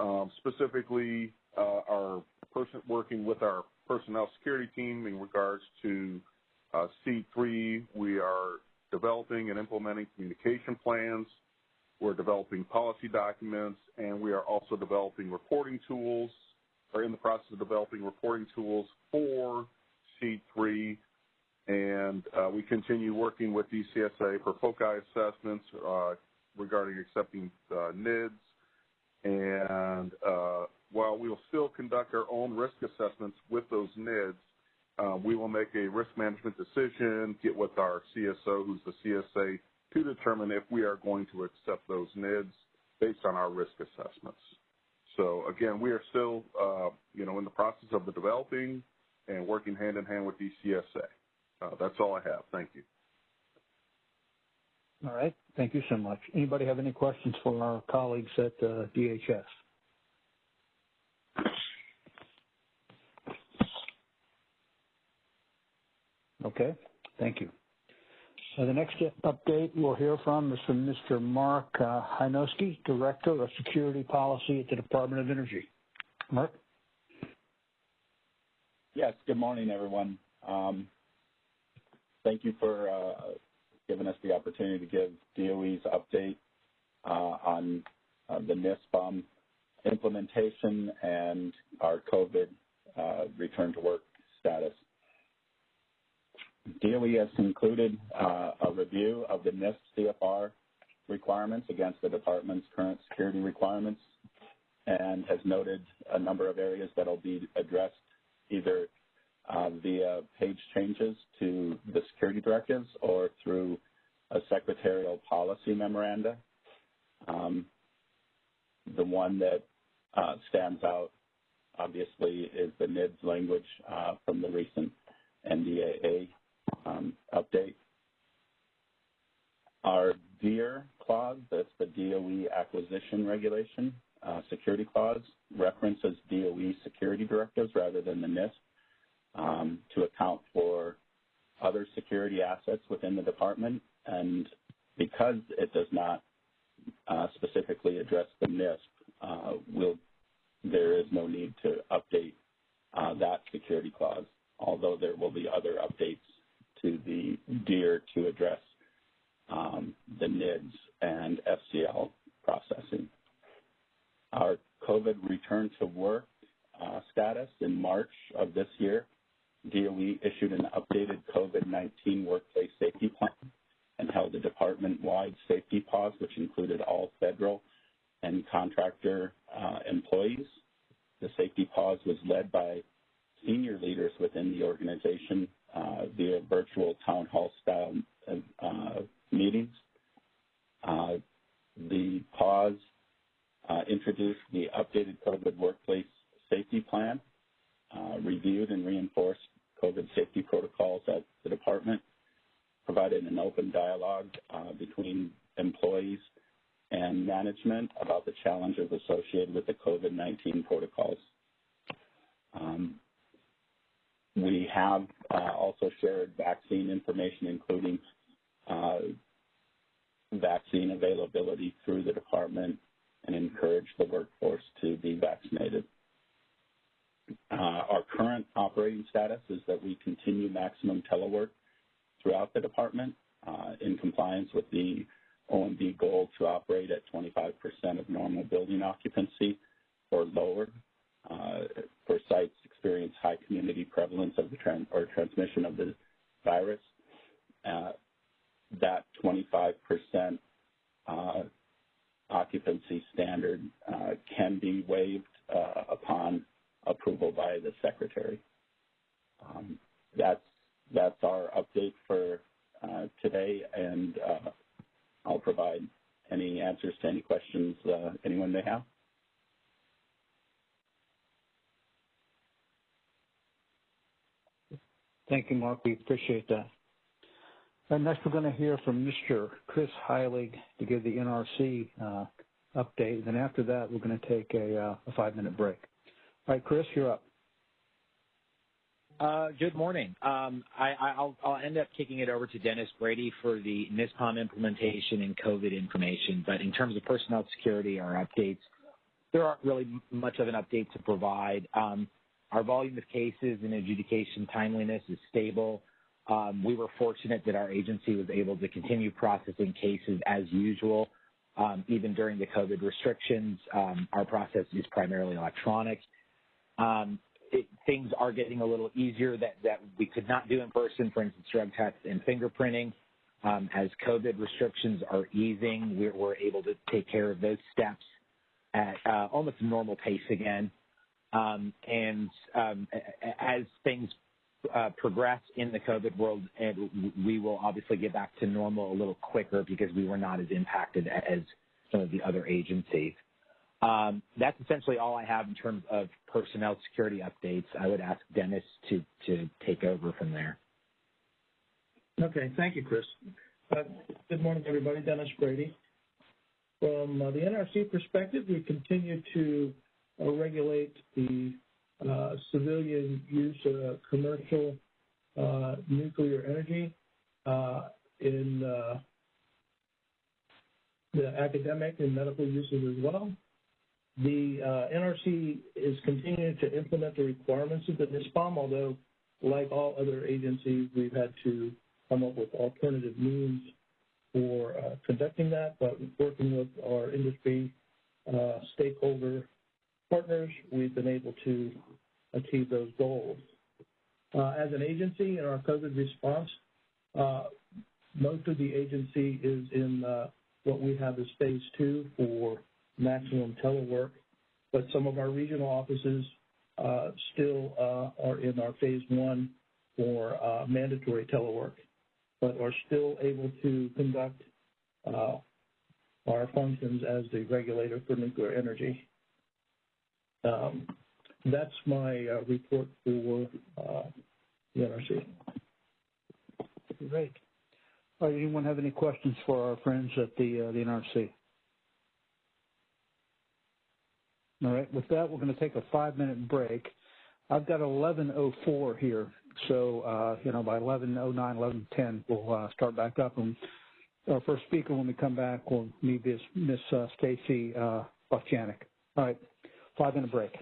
Um, specifically, uh, our person working with our personnel security team in regards to uh, SEAD 3, we are developing and implementing communication plans we're developing policy documents, and we are also developing reporting tools, or in the process of developing reporting tools for SEAD 3. And uh, we continue working with DCSA for FOCI assessments uh, regarding accepting uh, NIDS. And uh, while we will still conduct our own risk assessments with those NIDS, uh, we will make a risk management decision, get with our CSO, who's the CSA to determine if we are going to accept those NIDS based on our risk assessments. So again, we are still, uh, you know, in the process of the developing and working hand in hand with DCSA. Uh, that's all I have. Thank you. All right. Thank you so much. Anybody have any questions for our colleagues at uh, DHS? Okay. Thank you. Uh, the next update we'll hear from is from Mr. Mark uh, Hynoski, Director of Security Policy at the Department of Energy. Mark? Yes, good morning, everyone. Um, thank you for uh, giving us the opportunity to give DOE's update uh, on uh, the NISPOM implementation and our COVID uh, return to work status. DOE has concluded uh, a review of the NISP CFR requirements against the department's current security requirements and has noted a number of areas that will be addressed either via page changes to the security directives or through a secretarial policy memoranda. Um, the one that uh, stands out, obviously, is the NIDS language uh, from the recent NDAA um, update. Our DEAR clause, that's the DOE acquisition regulation, uh, security clause, references DOE security directives rather than the NISP um, to account for other security assets within the department. And because it does not uh, specifically address the NISP, uh, we'll, there is no need to update uh, that security clause, although there will be other updates to the DEAR to address um, the NIDS and FCL processing. Our COVID return to work uh, status in March of this year, DOE issued an updated COVID-19 workplace safety plan and held a department-wide safety pause, which included all federal and contractor uh, employees. The safety pause was led by senior leaders within the organization uh, via virtual town hall style uh, meetings. Uh, the pause uh, introduced the updated COVID workplace safety plan, reviewed and reinforced COVID safety protocols at the department, provided an open dialogue uh, between employees and management about the challenges associated with the COVID-19 protocols. Um, we have uh, also shared vaccine information, including uh, vaccine availability through the department and encourage the workforce to be vaccinated. Uh, our current operating status is that we continue maximum telework throughout the department uh, in compliance with the OMB goal to operate at 25% of normal building occupancy or lower uh, for sites experience high community prevalence of the or transmission of the virus. Uh, that 25% uh, occupancy standard uh, can be waived upon approval by the secretary. Um, that's that's our update for uh, today, and uh, I'll provide any answers to any questions uh, anyone may have. Thank you, Mark. We appreciate that. And next, we're going to hear from Mr. Chris Heilig to give the NRC uh, update. And then after that, we're going to take a, uh, a five-minute break. All right, Chris, you're up. Uh, good morning. Um, I, will I'll end up kicking it over to Dennis Brady for the NISPOM implementation and COVID information. But in terms of personnel security, our updates, there aren't really much of an update to provide. Um, our volume of cases and adjudication timeliness is stable. Um, we were fortunate that our agency was able to continue processing cases as usual, um, even during the COVID restrictions. Um, our process is primarily electronic. Um, it, things are getting a little easier that, that we could not do in person, for instance, drug tests and fingerprinting. Um, as COVID restrictions are easing, we're, we're, able to take care of those steps at uh, almost a normal pace again. Um, and um, as things uh, progress in the COVID world, and we will obviously get back to normal a little quicker because we were not as impacted as some of the other agencies. Um, that's essentially all I have in terms of personnel security updates. I would ask Dennis to, to take over from there. Okay, thank you, Chris. Uh, good morning, everybody. Dennis Brady. From uh, the NRC perspective, we continue to uh, regulate the uh, civilian use of commercial uh, nuclear energy in the academic and medical uses as well. The NRC is continuing to implement the requirements of the NISPOM, although like all other agencies, we've had to come up with alternative means for uh, conducting that, but working with our industry uh, stakeholder partners, we've been able to achieve those goals. Uh, as an agency in our COVID response, uh, most of the agency is in uh, what we have as phase two for maximum telework, but some of our regional offices uh, still uh, are in our phase one for uh, mandatory telework, but are still able to conduct our functions as the regulator for nuclear energy. Um, that's my report for the NRC. Great. All right, anyone have any questions for our friends at the uh, the NRC? All right, with that, we're going to take a five-minute break. I've got 11:04 here, so uh, you know by 11:09, 11:10, we'll uh, start back up. And our first speaker, when we come back, will be Miss uh, Stacy uh, All right, five-minute break.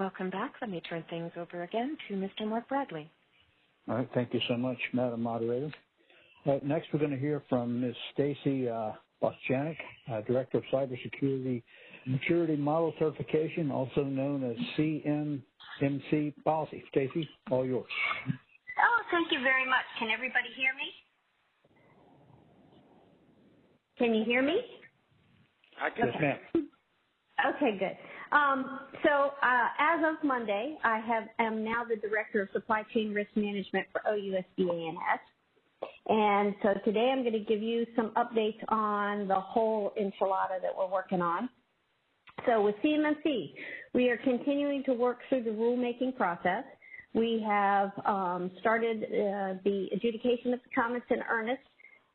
Welcome back. Let me turn things over again to Mr. Mark Bradley. All right. Thank you so much, Madam Moderator. Uh, next, we're going to hear from Ms. Stacy uh, Bostjanick, uh, Director of Cybersecurity Maturity Model Certification, also known as CMMC Policy. Stacy, all yours. Oh, thank you very much. Can everybody hear me? Can you hear me? I can. Yes, ma'am. Okay, good. Um, so uh, as of Monday, I have am now the director of supply chain risk management for OUSD A&S. And so today I'm going to give you some updates on the whole enchilada that we're working on. So with CMMC, we are continuing to work through the rulemaking process. We have um, started uh, the adjudication of the comments in earnest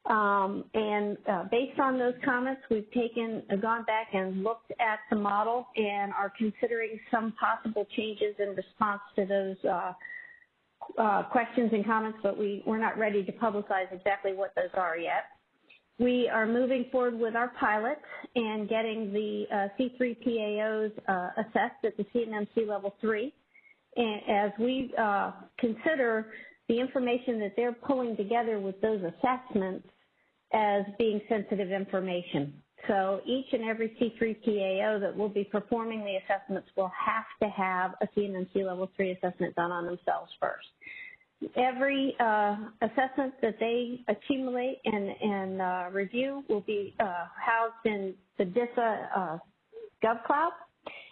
um, and uh, based on those comments, we've taken, uh, gone back and looked at the model and are considering some possible changes in response to those uh, uh questions and comments, but we, we're not ready to publicize exactly what those are yet. We are moving forward with our pilot and getting the uh, C3PAOs uh, assessed at the CMMC level three. And as we consider the information that they're pulling together with those assessments as being sensitive information. So each and every C3PAO that will be performing the assessments will have to have a CMMC level 3 assessment done on themselves first. Every uh, assessment that they accumulate and, and uh, review will be uh, housed in the DISA uh, GovCloud,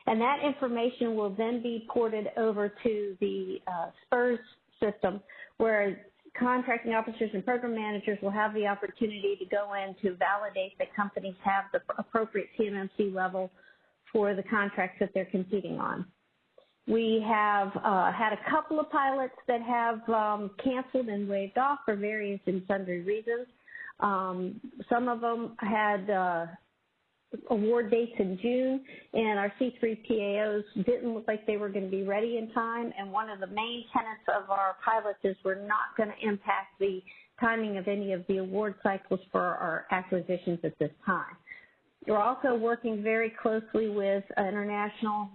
and that information will then be ported over to the uh, SPRS system where contracting officers and program managers will have the opportunity to go in to validate that companies have the appropriate CMMC level for the contracts that they're competing on. We have uh, had a couple of pilots that have um, canceled and waived off for various and sundry reasons. Um, some of them had uh, award dates in June, and our C3PAOs didn't look like they were going to be ready in time. And one of the main tenets of our pilots is we're not going to impact the timing of any of the award cycles for our acquisitions at this time. We're also working very closely with international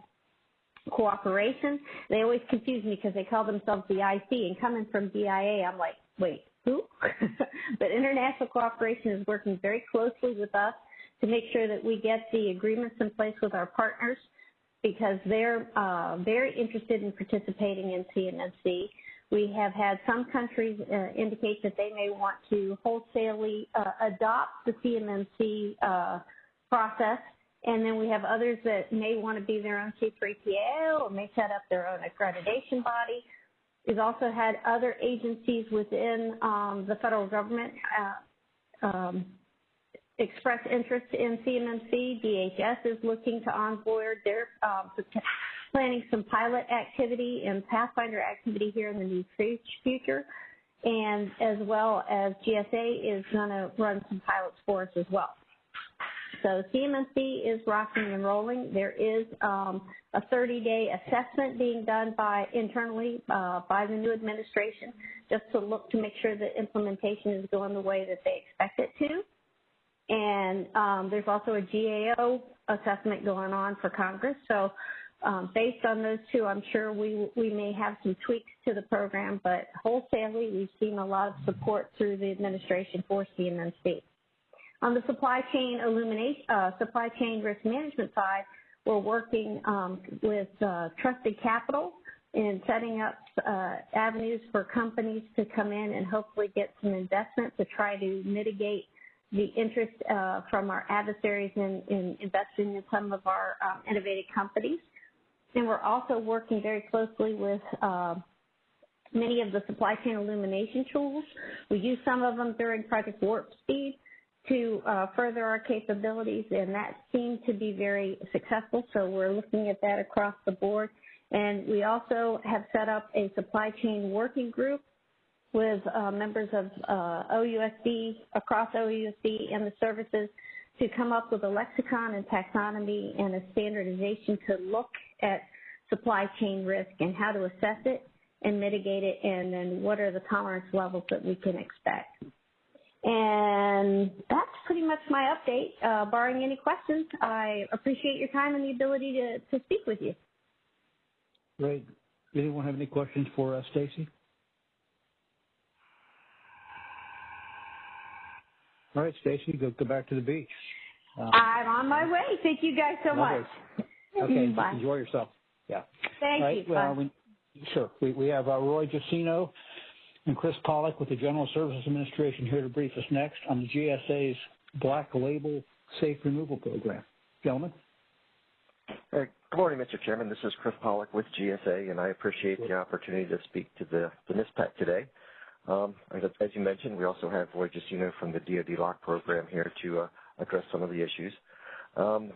cooperation. They always confuse me because they call themselves the IC, and coming from DIA, I'm like, wait, who? but international cooperation is working very closely with us to make sure that we get the agreements in place with our partners because they're uh, very interested in participating in CMMC. We have had some countries uh, indicate that they may want to wholesalely uh, adopt the CMMC uh, process, and then we have others that may want to be their own C3PAO or may set up their own accreditation body. We've also had other agencies within um, the federal government uh, um, expressed interest in CMMC. DHS is looking to onboard. They're um, planning some pilot activity and Pathfinder activity here in the near future. And as well as GSA is going to run some pilots for us as well. So CMMC is rocking and rolling. There is um, a 30-day assessment being done by internally uh, by the new administration, just to look to make sure that implementation is going the way that they expect it to. And um, there's also a GAO assessment going on for Congress. So um, based on those two, I'm sure we, we may have some tweaks to the program, but wholesalely, we've seen a lot of support through the administration for CMMC. On the supply chain illumination, uh, supply chain risk management side, we're working um, with uh, Trusted Capital in setting up uh, avenues for companies to come in and hopefully get some investment to try to mitigate the interest uh, from our adversaries in, in, investing in some of our um, innovative companies. And we're also working very closely with uh, many of the supply chain illumination tools. We use some of them during Project Warp Speed to uh, further our capabilities, and that seemed to be very successful. So we're looking at that across the board. And we also have set up a supply chain working group with uh, members of uh, OUSD, across OUSD and the services to come up with a lexicon and taxonomy and a standardization to look at supply chain risk and how to assess it and mitigate it, and then what are the tolerance levels that we can expect. And that's pretty much my update. Uh, barring any questions, I appreciate your time and the ability to, to speak with you. Great. Anyone have any questions for uh, Stacy? All right, Stacy, go go back to the beach. Um, I'm on my way. Thank you guys so much. Okay, Bye. enjoy yourself. Yeah. Thank right, you. Well, we, sure. We, we have uh, Roy Jacino and Chris Pollock with the General Services Administration here to brief us next on the GSA's Black Label Safe Removal Program. Gentlemen. Hey, good morning, Mr. Chairman. This is Chris Pollock with GSA, and I appreciate the opportunity to speak to the, the NISPAC today. Um, as, you mentioned, we also have Roy Jacino from the DoD LOCK program here to uh, address some of the issues. Um,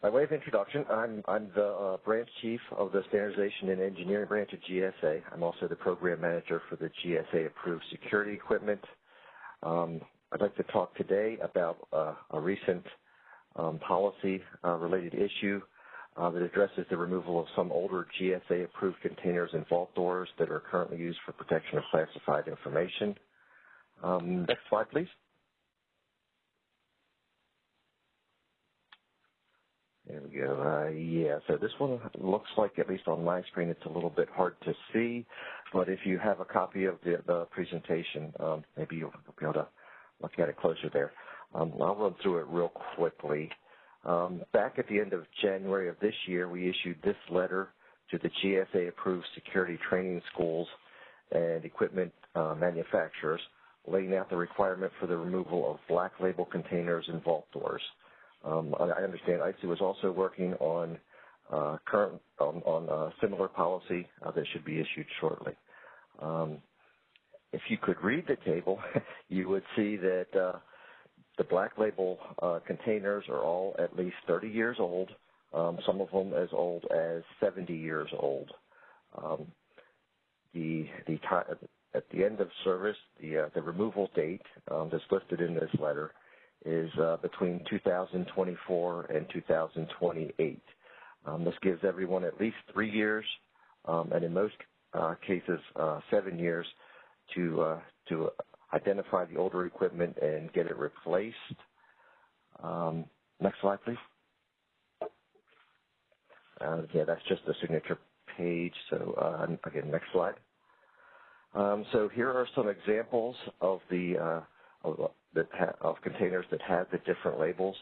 by way of introduction, I'm, the uh, branch chief of the standardization and engineering branch of GSA. I'm also the program manager for the GSA approved security equipment. Um, I'd like to talk today about uh, a recent um, policy uh, related issue uh, that addresses the removal of some older GSA approved containers and vault doors that are currently used for protection of classified information. Um, next slide, please. There we go. Uh, yeah, so this one looks like, at least on my screen, it's a little bit hard to see. But if you have a copy of the, the presentation, um, maybe you'll be able to look at it closer there. Um, I'll run through it real quickly. Um, back at the end of January of this year, we issued this letter to the GSA-approved security training schools and equipment uh, manufacturers, laying out the requirement for the removal of black label containers and vault doors. Um, I understand ISOO was also working on uh, current on, on a similar policy uh, that should be issued shortly. Um, if you could read the table, you would see that uh, the black label uh, containers are all at least 30 years old, um, some of them as old as 70 years old. Um, the the at the end of service, the uh, the removal date um, that's listed in this letter is uh, between 2024 and 2028. Um, this gives everyone at least three years, um, and in most uh, cases, uh, seven years to uh, to identify the older equipment and get it replaced. Um, next slide, please. Uh, yeah, that's just the signature page. So uh, again, next slide. Um, so here are some examples of the uh, of, of, containers that have the different labels.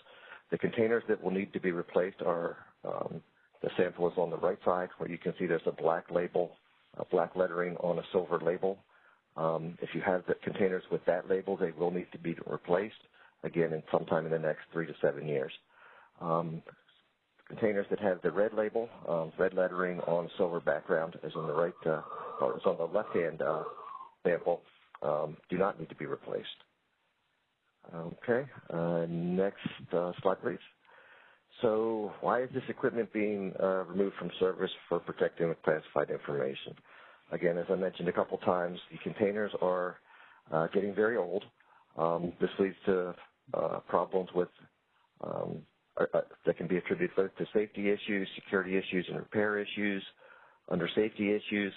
The containers that will need to be replaced are um, the sample is on the right side, where you can see there's a black label, a black lettering on a silver label. Um, if you have the containers with that label, they will need to be replaced again in sometime in the next three to seven years. Um, containers that have the red label, um, red lettering on silver background, as on the right, uh, or as on the left-hand uh, sample, um, do not need to be replaced. Okay, uh, next uh, slide, please. So, why is this equipment being uh, removed from service for protecting classified information? Again, as I mentioned a couple times, the containers are uh, getting very old. Um, this leads to uh, problems with um, uh, uh, that can be attributed both to safety issues, security issues, and repair issues. Under safety issues,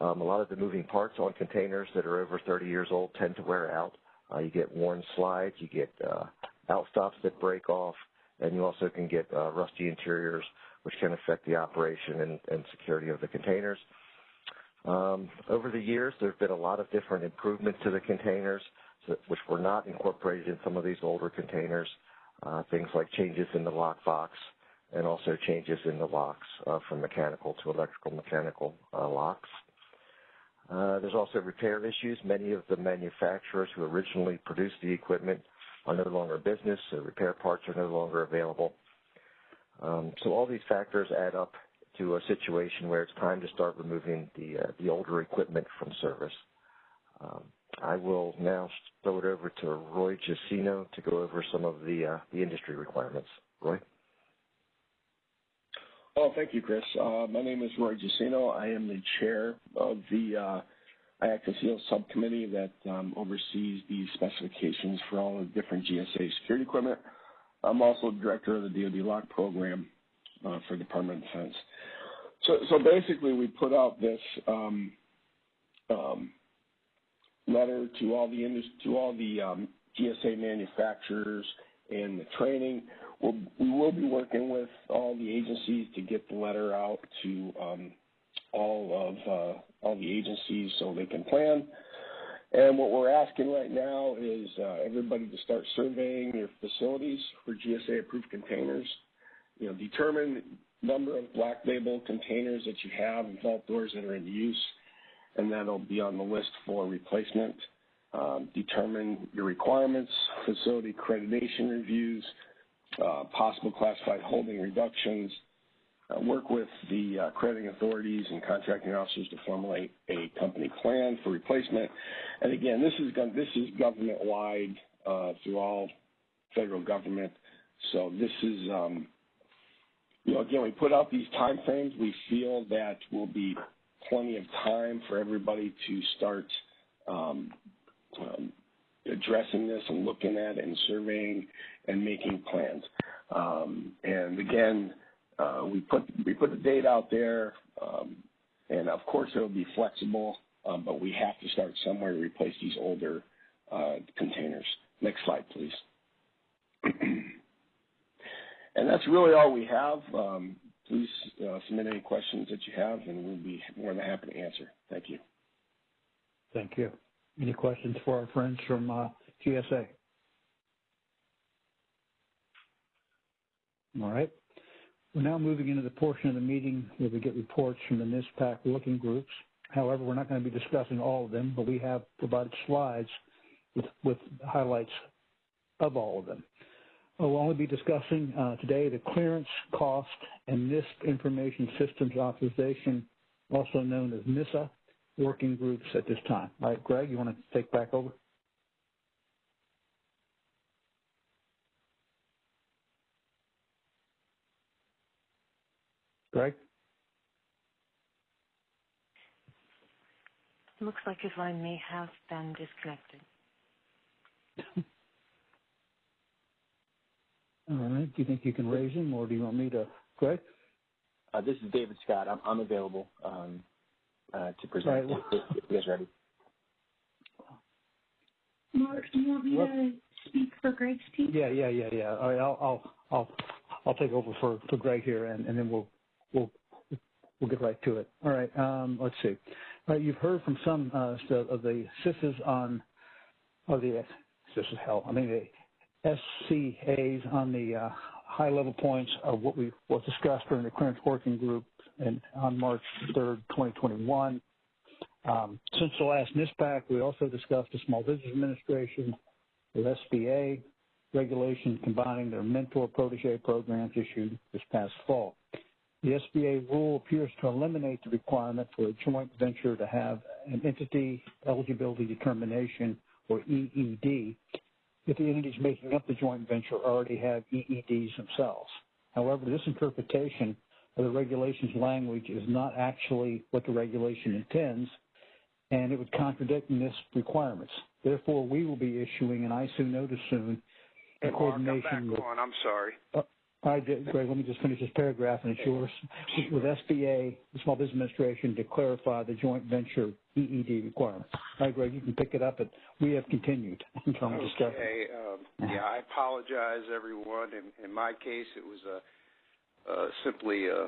um, a lot of the moving parts on containers that are over 30 years old tend to wear out. Uh, you get worn slides, you get uh, outstops that break off, and you also can get rusty interiors, which can affect the operation and, and security of the containers. Um, over the years, there have been a lot of different improvements to the containers, which were not incorporated in some of these older containers. Uh, things like changes in the lock box and also changes in the locks uh, from mechanical to electrical mechanical uh, locks. Uh, there's also repair issues. Many of the manufacturers who originally produced the equipment are no longer business, so repair parts are no longer available. Um, so all these factors add up to a situation where it's time to start removing the uh, the older equipment from service. Um, I will now throw it over to Roy Jacino to go over some of the uh, the industry requirements. Roy. Oh, thank you, Chris. Uh, my name is Roy Jacino. I am the chair of the uh, subcommittee that um, oversees the specifications for all the different GSA security equipment. I'm also director of the DoD LOCK program uh, for Department of Defense. So, so basically, we put out this um, um, letter to all the to all the um, GSA manufacturers and the training, we'll, we will be working with all the agencies to get the letter out to um, all of uh, all the agencies so they can plan. And what we're asking right now is uh, everybody to start surveying your facilities for GSA-approved containers. You know, determine number of black label containers that you have and vault doors that are in use, and that'll be on the list for replacement. Um, determine your requirements, facility accreditation reviews, uh, possible classified holding reductions, uh, work with the uh, crediting authorities and contracting officers to formulate a company plan for replacement. And again, this is this is government wide uh, through all federal government. So this is, um, you know, again, we put out these time frames. We feel that will be plenty of time for everybody to start um, um, addressing this and looking at and surveying and making plans. Um, and again, uh, we put we put the date out there, um, and of course it'll be flexible, um, but we have to start somewhere to replace these older uh, containers. Next slide, please. And that's really all we have. Um, please uh, submit any questions that you have, and we'll be more than happy to answer. Thank you. Thank you. Any questions for our friends from uh, GSA? All right. We're now moving into the portion of the meeting where we get reports from the NISPAC working groups. However, we're not going to be discussing all of them, but we have provided slides with, with highlights of all of them. We'll only be discussing uh, today the clearance cost and NISP information systems authorization, also known as NISA, working groups at this time. All right, Greg, you want to take back over? Greg? It looks like his line may have been disconnected. All right. Do you think you can raise him, or do you want me to? Greg? Uh, this is David Scott. I'm, I'm available um, uh, to present Right. if, if you guys ready. Mark, do you want me to speak for Greg's team? Yeah, yeah, yeah, yeah. All right, I'll I'll I'll I'll take over for for Greg here, and and then we'll we'll we'll get right to it. All right. Um, let's see. All right, you've heard from some uh, of the CISs on, or the this is hell. I mean the SCAs on the uh, high level points of what we was discussed during the clearance working group and on March 3rd, 2021. Um, since the last NISPAC, we also discussed the Small Business Administration, the SBA regulation combining their mentor protege programs issued this past fall. The SBA rule appears to eliminate the requirement for a joint venture to have an entity eligibility determination, or EED, if the entities making up the joint venture already have EEDs themselves. However, this interpretation of the regulation's language is not actually what the regulation intends, and it would contradict NISP requirements. Therefore, we will be issuing an ISOO notice soon Hey, Mark, I'm coordination back with on. I'm sorry. Uh, all right, Greg, let me just finish this paragraph, and it's yours. With SBA, the Small Business Administration, to clarify the joint venture EED requirements. All right, Greg, you can pick it up, and we have continued in terms of discussion. Okay. Um, yeah, I apologize, everyone. In, in my case, it was a, uh, simply a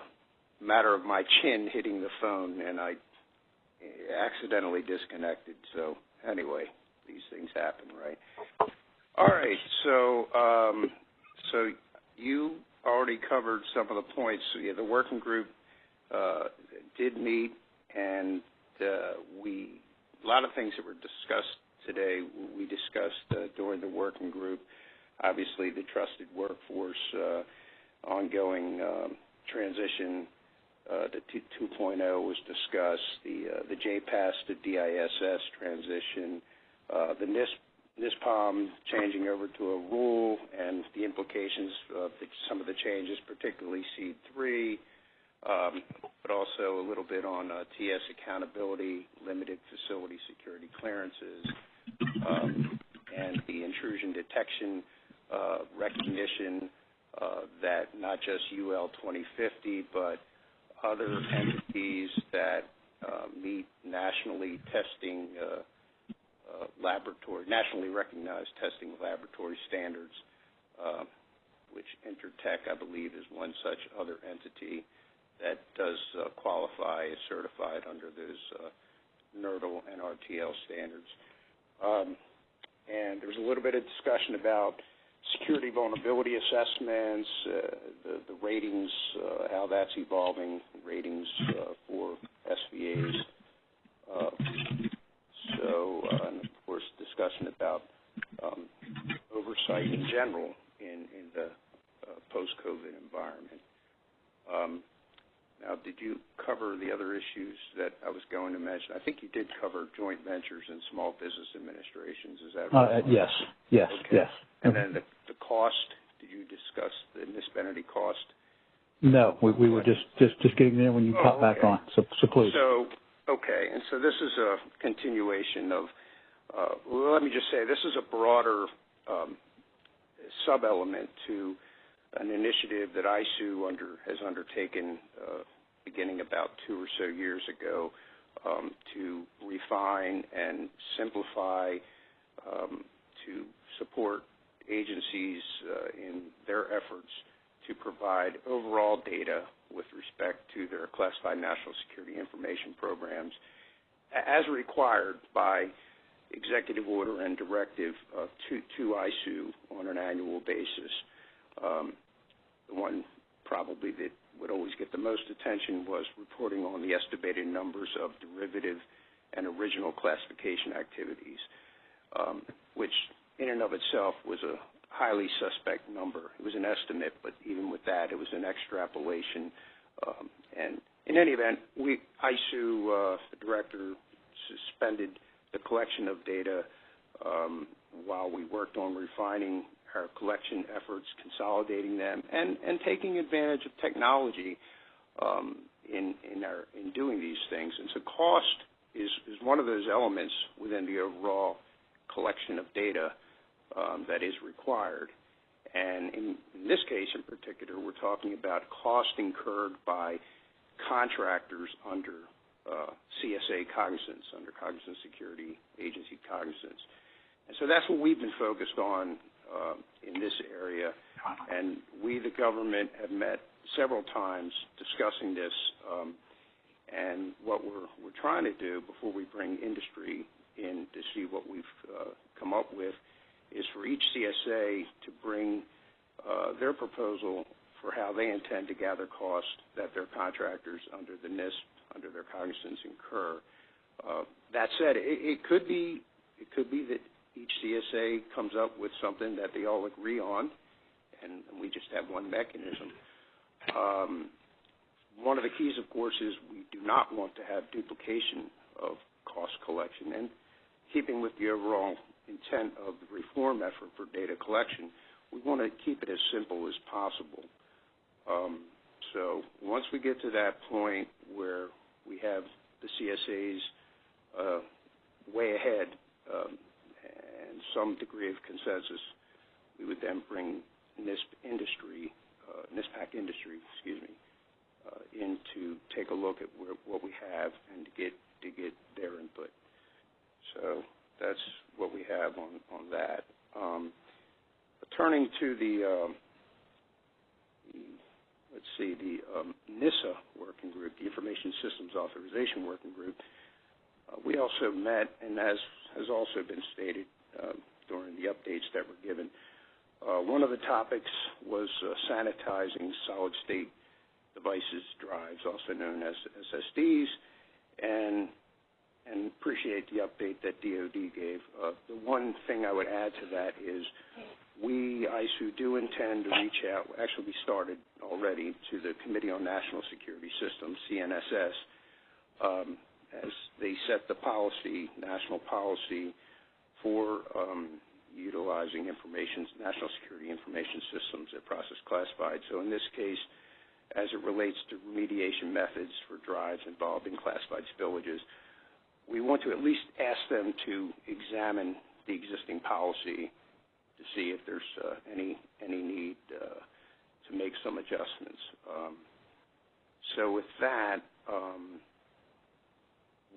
matter of my chin hitting the phone, and I accidentally disconnected. So anyway, these things happen, right? All right. So, um, so you already covered some of the points. The working group uh, did meet, and uh, we a lot of things that were discussed today. We discussed uh, during the working group. Obviously, the trusted workforce, ongoing um, transition to 2.0 was discussed. The JPAS to DISS transition, the NISP NISPOM changing over to a rule and the implications of the, some of the changes, particularly SEAD 3, um, but also a little bit on uh, TS accountability, limited facility security clearances, um, and the intrusion detection uh, recognition uh, that not just UL 2050, but other entities that uh, meet nationally testing laboratory, nationally recognized testing laboratory standards uh, which Intertek, I believe, is one such other entity that does uh, qualify as certified under those uh, NRDL and RTL standards. Um, and there was a little bit of discussion about security vulnerability assessments, uh, the, the ratings, uh, how that's evolving, ratings uh, for SVAs. So, discussion about um, oversight in general in, in the uh, post-COVID environment. Um, now, did you cover the other issues that I was going to mention? I think you did cover joint ventures and small business administrations. Is that right? Uh, yes, yes, okay. yes. And then the, the cost, did you discuss the municipality cost? No, we, we were just, just, just getting there when you Oh, pop back on. So, so please. So, okay, and so this is a continuation of, let me just say, this is a broader um, sub-element to an initiative that ISOO under, has undertaken uh, beginning about two or so years ago um, to refine and simplify um, to support agencies uh, in their efforts to provide overall data with respect to their classified national security information programs as required by executive order and directive uh, to, ISOO on an annual basis. Um, the one probably that would always get the most attention was reporting on the estimated numbers of derivative and original classification activities, um, which in and of itself was a highly suspect number. It was an estimate, but even with that, it was an extrapolation. Um, and in any event, we ISOO, uh, the director, suspended the collection of data um, while we worked on refining our collection efforts, consolidating them, and, and taking advantage of technology um, in, in, our, in doing these things. And so cost is, is one of those elements within the overall collection of data um, that is required. And in this case in particular, we're talking about cost incurred by contractors under CSA cognizance, under Cognizant Security Agency cognizance. And so that's what we've been focused on uh, in this area. And we, the government, have met several times discussing this. Um, and what we're, we're trying to do before we bring industry in to see what we've uh, come up with is for each CSA to bring uh, their proposal for how they intend to gather costs that their contractors under the NISP, under their cognizance, incur. Uh, that said, it, could be it could be that each CSA comes up with something that they all agree on, and, and we just have one mechanism. Um, one of the keys, of course, is we do not want to have duplication of cost collection. And keeping with the overall intent of the reform effort for data collection, we want to keep it as simple as possible. Um, so once we get to that point where we have the CSAs uh, way ahead um, and some degree of consensus, we would then bring NISP industry, uh, NISPAC industry, excuse me, uh, in to take a look at what we have and to get to get their input. So that's what we have on on that. Um, turning to um, let's see, the um, NISA working group, the Information Systems Authorization Working Group. Uh, we also met, and as has also been stated uh, during the updates that were given, uh, one of the topics was uh, sanitizing solid state devices, drives, also known as SSDs, and and appreciate the update that DoD gave. Uh, the one thing I would add to that is we, ISOO, do intend to reach out. Actually, we started already to the Committee on National Security Systems, CNSS, um, as they set the policy, national policy for um, utilizing information, national security information systems that process classified. So in this case, as it relates to remediation methods for drives involved in classified spillages, we want to at least ask them to examine the existing policy to see if there's uh, any any need uh, to make some adjustments. Um, so with that, um,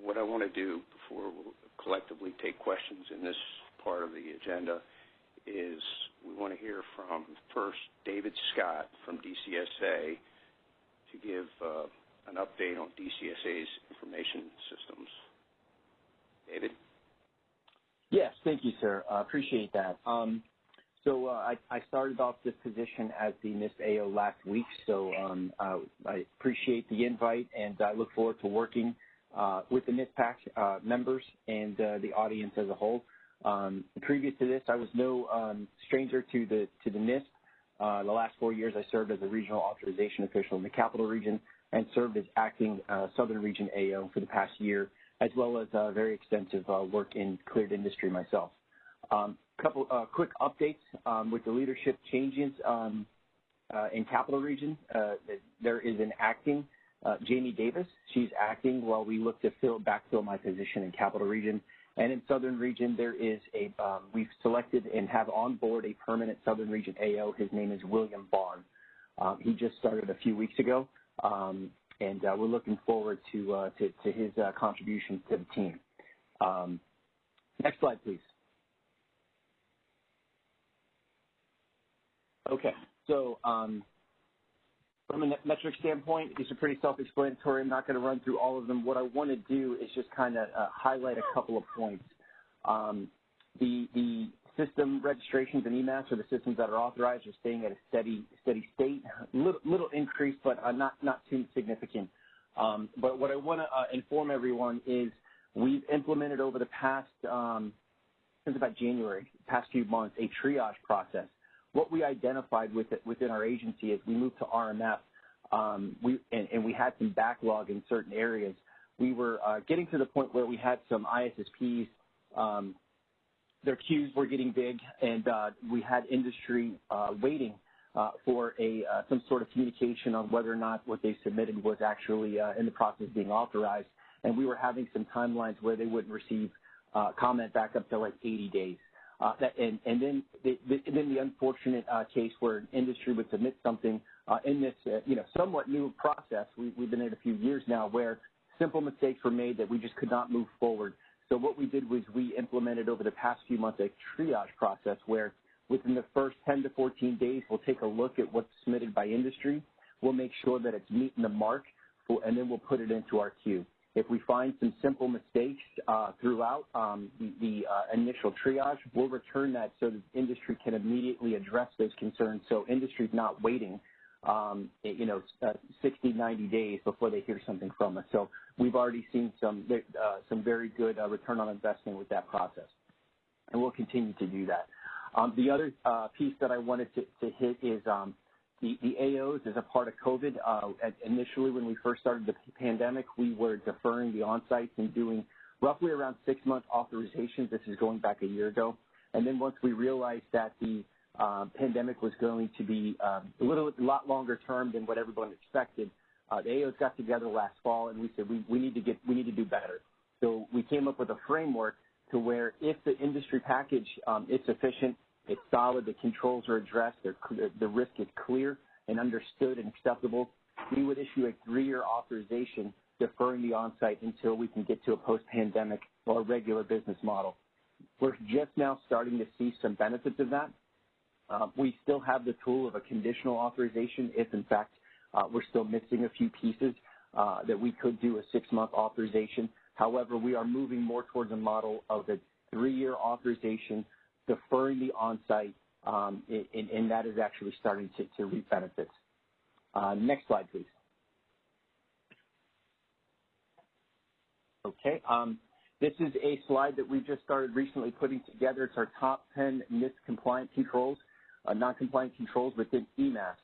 what I want to do before we collectively take questions in this part of the agenda is we want to hear from first David Scott from DCSA to give uh, an update on DCSA's information systems. David? Yes, thank you, sir. Uh, appreciate that. So uh, I, I, started off this position as the NISP AO last week, so um, uh, I appreciate the invite, and I look forward to working uh, with the NISPAC uh, members and uh, the audience as a whole. Um, previous to this, I was no um, stranger to the to the NISP. Uh, the last four years, I served as a regional authorization official in the Capital Region and served as acting Southern Region AO for the past year, as well as very extensive work in cleared industry myself. Um, couple quick updates um, with the leadership changes um, in Capital Region. there is an acting Jamie Davis. She's acting while we look to fill backfill my position in Capital Region. And in Southern Region, there is a, um, we've selected and have on board a permanent Southern Region AO. His name is William Bond. Um, he just started a few weeks ago, um, and uh, we're looking forward to, uh, to, to, his uh, contributions to the team. Um, next slide, please. Okay, so um, from a metric standpoint, these are pretty self-explanatory. I'm not going to run through all of them. What I want to do is just kind of uh, highlight a couple of points. Um, the, the system registrations and eMASS, or the systems that are authorized, are staying at a steady steady state. Little, little increase, but uh, not not too significant. Um, but what I want to uh, inform everyone is we've implemented over the past um, since about January, past few months, a triage process what we identified with it, within our agency as we moved to RMF, um, we, and, and, we had some backlog in certain areas. We were uh, getting to the point where we had some ISSPs, um, their queues were getting big, and uh, we had industry uh, waiting uh, for a uh, some sort of communication on whether or not what they submitted was actually uh, in the process of being authorized. And we were having some timelines where they wouldn't receive comment back up to like 80 days. Uh, that, and, and then the, the, then the unfortunate uh, case where an industry would submit something uh, in this, uh, you know, somewhat new process. We, we've been in a few years now where simple mistakes were made that we just could not move forward. So what we did was we implemented over the past few months a triage process where within the first 10 to 14 days, we'll take a look at what's submitted by industry. We'll make sure that it's meeting the mark, and then we'll put it into our queue. If we find some simple mistakes uh, throughout um, the, uh, initial triage, we'll return that so that industry can immediately address those concerns. So industry's not waiting, um, you know, uh, 60, 90 days before they hear something from us. So we've already seen some uh, some very good uh, return on investment with that process, and we'll continue to do that. Um, the other uh, piece that I wanted to, to hit is um, the, the AOs as a part of COVID. Uh, initially, when we first started the pandemic, we were deferring the on-sites and doing roughly around six-month authorizations. This is going back a year ago. And then once we realized that the uh, pandemic was going to be um, a little a lot longer term than what everyone expected, uh, the AOs got together last fall and we said we, we need to get we need to do better. So we came up with a framework to where if the industry package um, is sufficient, it's solid. The controls are addressed. the risk is clear and understood and acceptable. We would issue a three-year authorization deferring the on-site until we can get to a post-pandemic or regular business model. We're just now starting to see some benefits of that. Uh, we still have the tool of a conditional authorization if, in fact, uh, we're still missing a few pieces uh, that we could do a six-month authorization. However, we are moving more towards a model of a three-year authorization deferring the on-site, um, and, and, that is actually starting to, to reap benefits. Uh, next slide, please. Okay. Um, this is a slide that we just started recently putting together. It's our top 10 NISP compliant controls, uh, non-compliant controls within eMASS.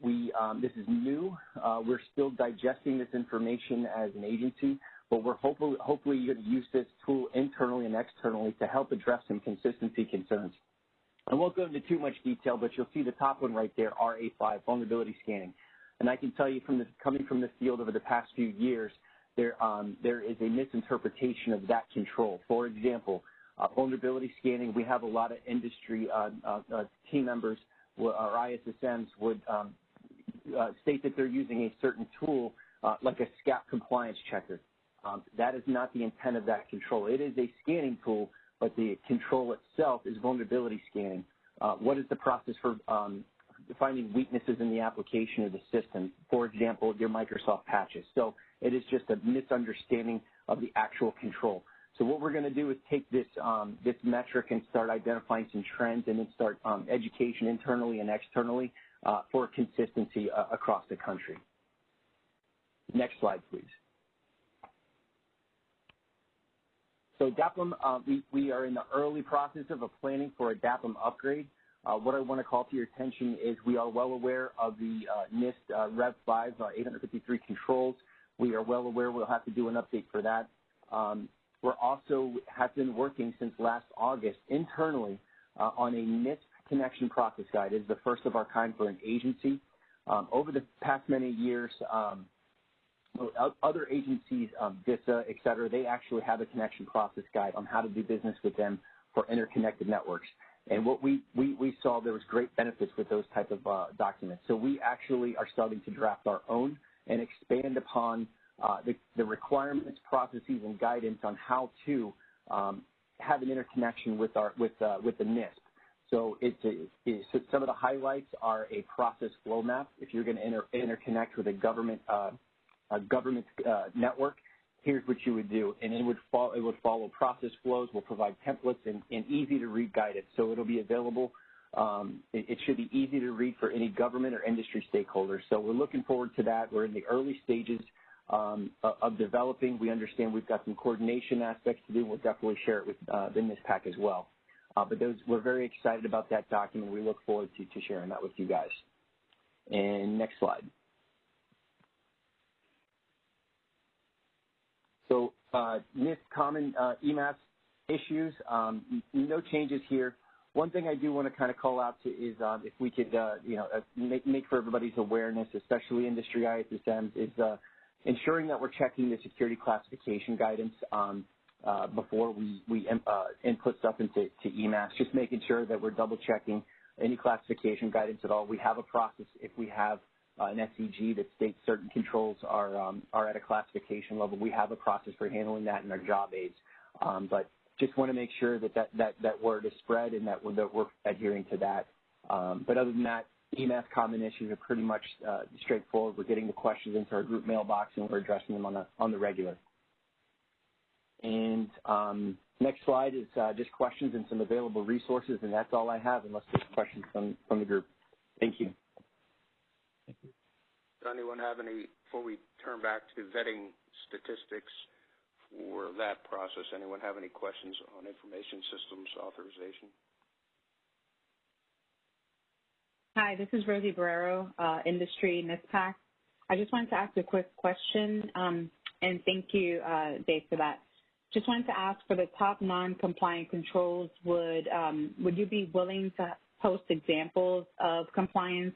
We, um, this is new. Uh, we're still digesting this information as an agency, but we're hopefully, hopefully going to use this tool internally and externally to help address some consistency concerns. I won't go into too much detail, but you'll see the top one right there, RA5, vulnerability scanning. And I can tell you from coming from the field over the past few years, there, um, there is a misinterpretation of that control. For example, uh, vulnerability scanning, we have a lot of industry uh, uh, uh team members or ISSMs would um, uh, state that they're using a certain tool uh, like a SCAP compliance checker. Um, that is not the intent of that control. It is a scanning tool, but the control itself is vulnerability scanning. uh, what is the process for um, finding weaknesses in the application of the system. For example, your Microsoft patches. So it is just a misunderstanding of the actual control. So what we're going to do is take this um, this metric and start identifying some trends, and then start um, education internally and externally uh, for consistency uh, across the country. Next slide, please. So DAAPM, uh, we, we are in the early process of a planning for a DAAPM upgrade. Uh, what I want to call to your attention is we are well aware of the uh, NIST uh, Rev 5 uh, 853 controls. We are well aware we'll have to do an update for that. Um, we're also have been working since last August internally on a NISP connection process guide. It is the first of our kind for an agency. Um, over the past many years, um, other agencies, um, DISA, et cetera, they actually have a connection process guide on how to do business with them for interconnected networks. And what we, we, we saw there was great benefits with those type of uh, documents. So we actually are starting to draft our own and expand upon uh, the, the, requirements, processes, and guidance on how to um, have an interconnection with our with uh, with the NISP. So it's, a, it's some of the highlights are a process flow map. If you're going to inter, interconnect with a government uh, a government uh, network, here's what you would do. And it would, follow, it would follow process flows, We'll provide templates and, and easy to read guidance. So it'll be available. Um, it, it, should be easy to read for any government or industry stakeholders. So we're looking forward to that. We're in the early stages um, of developing. We understand we've got some coordination aspects to do. We'll definitely share it with uh, the NISPAC as well. Uh, but those, we're very excited about that document. We look forward to, to sharing that with you guys. And next slide. So uh, NIST common uh, eMASS issues, um, no changes here. One thing I do want to kind of call out to is um, if we could, uh, you know, uh, make, make, for everybody's awareness, especially industry ISSMs, is uh, ensuring that we're checking the security classification guidance um, uh, before we, we uh, input stuff into to eMASS, just making sure that we're double checking any classification guidance at all. We have a process if we have uh, an SCG that states certain controls are um, are at a classification level. We have a process for handling that in our job aids, um, but just want to make sure that that, that, that word is spread and that we're, that we're adhering to that. Um, but other than that, eMASS common issues are pretty much uh, straightforward. We're getting the questions into our group mailbox and we're addressing them on the on the regular. And um, next slide is uh, just questions and some available resources, and that's all I have, unless there's questions from from the group. Thank you. Thank you. Does anyone have any, before we turn back to vetting statistics for that process, anyone have any questions on information systems authorization? Hi, this is Rosie Borrero, uh, Industry NISPAC. I just wanted to ask a quick question, um, and thank you, uh, Dave, for that. Just wanted to ask for the top non-compliant controls, would um, would you be willing to post examples of compliance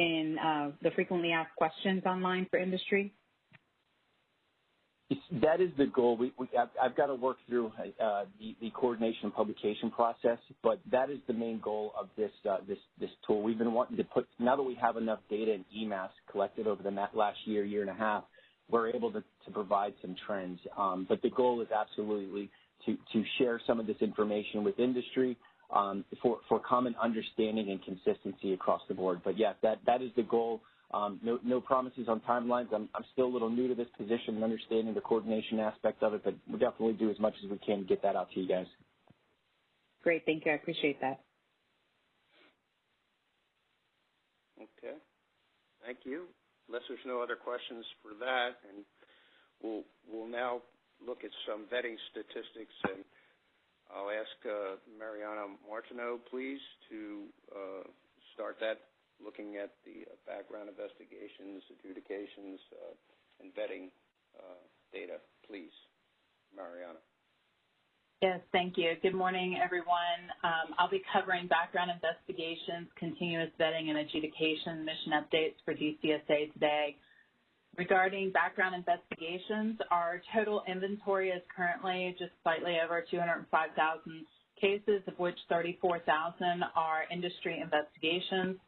in uh, the frequently asked questions online for industry? That is the goal. We, we, I've, I've, got to work through uh, the, the, coordination and publication process, but that is the main goal of this uh, this this tool. We've been wanting to put now that we have enough data in eMASS collected over the last year, year and a half, we're able to, to provide some trends. Um, but the goal is absolutely to to share some of this information with industry um, for, for common understanding and consistency across the board. But yes, that, that is the goal. Um, no, no promises on timelines. I'm, I'm still a little new to this position and understanding the coordination aspect of it, but we'll definitely do as much as we can to get that out to you guys. Great. Thank you. I appreciate that. Okay. Thank you. Unless there's no other questions for that, and we'll, we'll now look at some vetting statistics and I'll ask uh, Marianna Martineau, please, to uh, start that, looking at the background investigations, adjudications, uh, and vetting data. Please, Marianna. Yes, thank you. Good morning, everyone. Um, I'll be covering background investigations, continuous vetting, and adjudication mission updates for DCSA today. Regarding background investigations, our total inventory is currently just slightly over 205,000 cases, of which 34,000 are industry investigations,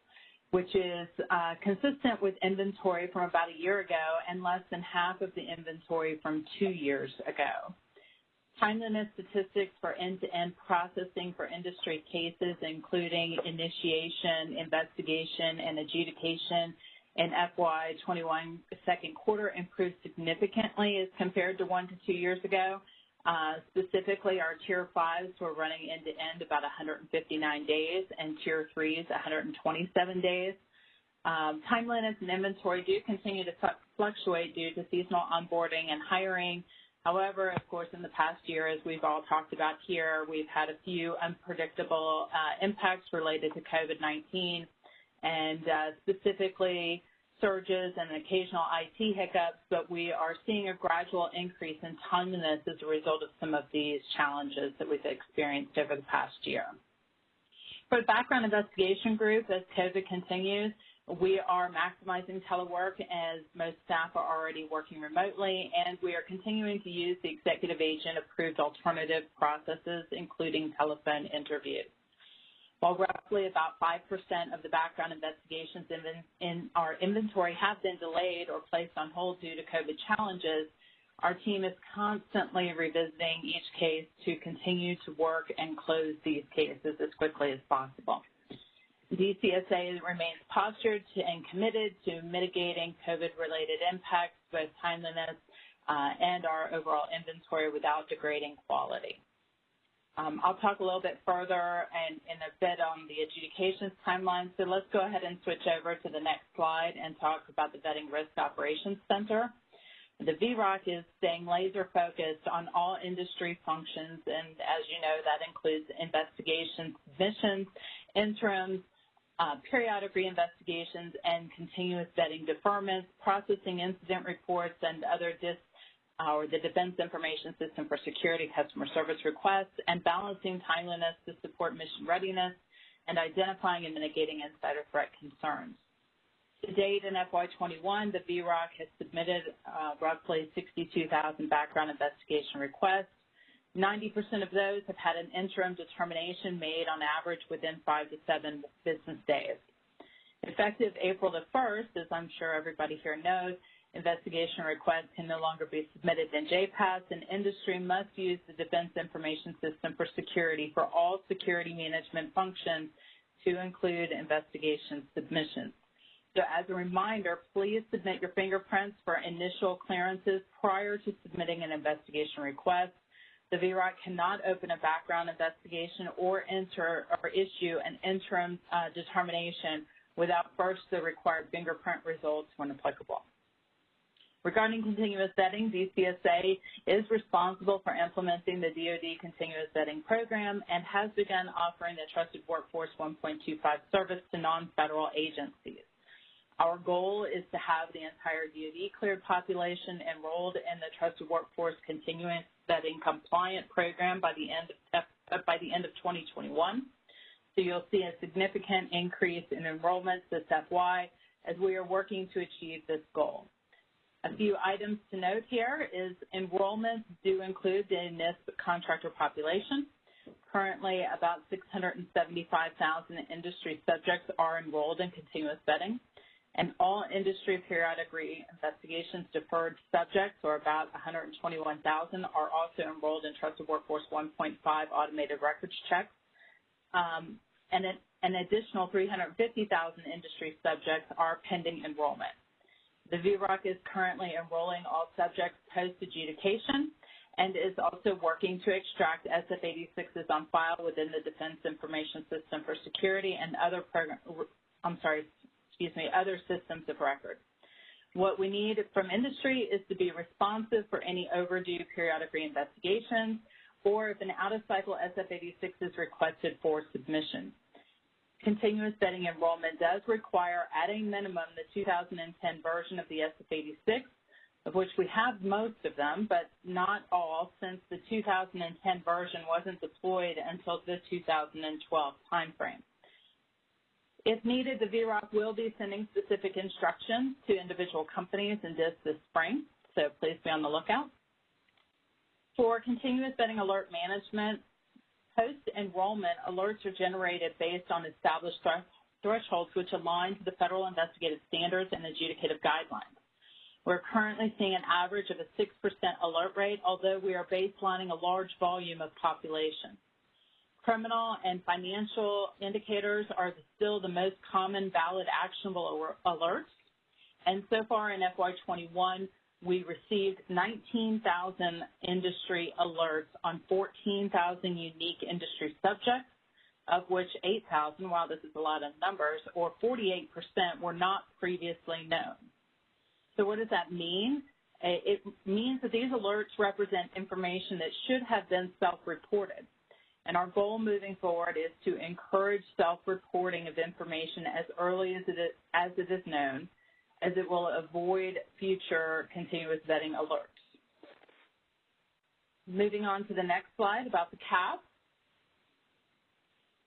which is uh, consistent with inventory from about a year ago and less than half of the inventory from two years ago. timeliness statistics for end-to-end processing for industry cases, including initiation, investigation, and adjudication in FY21 second quarter improved significantly as compared to one to two years ago. Uh, specifically, our Tier 5s were running end-to-end about 159 days, and Tier 3s 127 days. Um, timeliness and inventory do continue to fluctuate due to seasonal onboarding and hiring. However, of course, in the past year, as we've all talked about here, we've had a few unpredictable uh, impacts related to COVID-19, and uh, specifically surges and occasional IT hiccups, but we are seeing a gradual increase in timeliness as a result of some of these challenges that we've experienced over the past year. For the background investigation group, as COVID continues, we are maximizing telework as most staff are already working remotely, and we are continuing to use the executive agent approved alternative processes, including telephone interviews. While roughly about 5% of the background investigations in, our inventory have been delayed or placed on hold due to COVID challenges, our team is constantly revisiting each case to continue to work and close these cases as quickly as possible. DCSA remains postured and committed to mitigating COVID-related impacts, both timeliness uh, and our overall inventory without degrading quality. Um, I'll talk a little bit further and in a bit on the adjudications timeline. So let's go ahead and switch over to the next slide and talk about the Vetting Risk Operations Center. The VROC is staying laser focused on all industry functions, and as you know, that includes investigations, submissions, interims, uh, periodic reinvestigations and continuous vetting deferments, processing incident reports and other dis the Defense Information System for Security customer service requests, and balancing timeliness to support mission readiness and identifying and mitigating insider threat concerns. To date in FY21, the VROC has submitted uh, roughly 62,000 background investigation requests, 90% of those have had an interim determination made on average within five to seven business days. Effective April the 1st, as I'm sure everybody here knows, investigation requests can no longer be submitted in JPAS, and industry must use the Defense Information System for Security for all security management functions to include investigation submissions. So as a reminder, please submit your fingerprints for initial clearances prior to submitting an investigation request. The VROC cannot open a background investigation or enter or issue an interim uh, determination without first the required fingerprint results when applicable. Regarding continuous vetting, DCSA is responsible for implementing the DoD continuous vetting program and has begun offering the Trusted Workforce 1.25 service to non-federal agencies. Our goal is to have the entire DoD cleared population enrolled in the Trusted Workforce Continuous Vetting Compliant Program by the end of, uh, by the end of 2021. So you'll see a significant increase in enrollments this FY as we are working to achieve this goal. A few items to note here is enrollments do include the NISP contractor population. Currently, about 675,000 industry subjects are enrolled in continuous vetting and all industry periodic re-investigations deferred subjects, or about 121,000, are also enrolled in Trusted Workforce 1.5 automated records checks. Um, and an, an additional 350,000 industry subjects are pending enrollment. The VROC is currently enrolling all subjects post-adjudication and is also working to extract SF-86s on file within the Defense Information System for Security and other program, I'm sorry, excuse me, other systems of record. What we need from industry is to be responsive for any overdue periodic reinvestigations or if an out-of-cycle SF-86 is requested for submission. Continuous vetting enrollment does require, at a minimum, the 2010 version of the SF-86, of which we have most of them, but not all, since the 2010 version wasn't deployed until the 2012 timeframe. If needed, the VROC will be sending specific instructions to individual companies in DIS this spring, so please be on the lookout. For continuous vetting alert management, post-enrollment alerts are generated based on established thresholds which align to the federal investigative standards and adjudicative guidelines. We're currently seeing an average of a 6% alert rate, although we are baselining a large volume of population. Criminal and financial indicators are still the most common valid actionable alerts. And so far in FY21, we received 19,000 industry alerts on 14,000 unique industry subjects, of which 8,000, while this is a lot of numbers, or 48% were not previously known. So what does that mean? It means that these alerts represent information that should have been self-reported. And our goal moving forward is to encourage self-reporting of information as early as it, is, as it is known, as it will avoid future continuous vetting alerts. Moving on to the next slide about the CAF.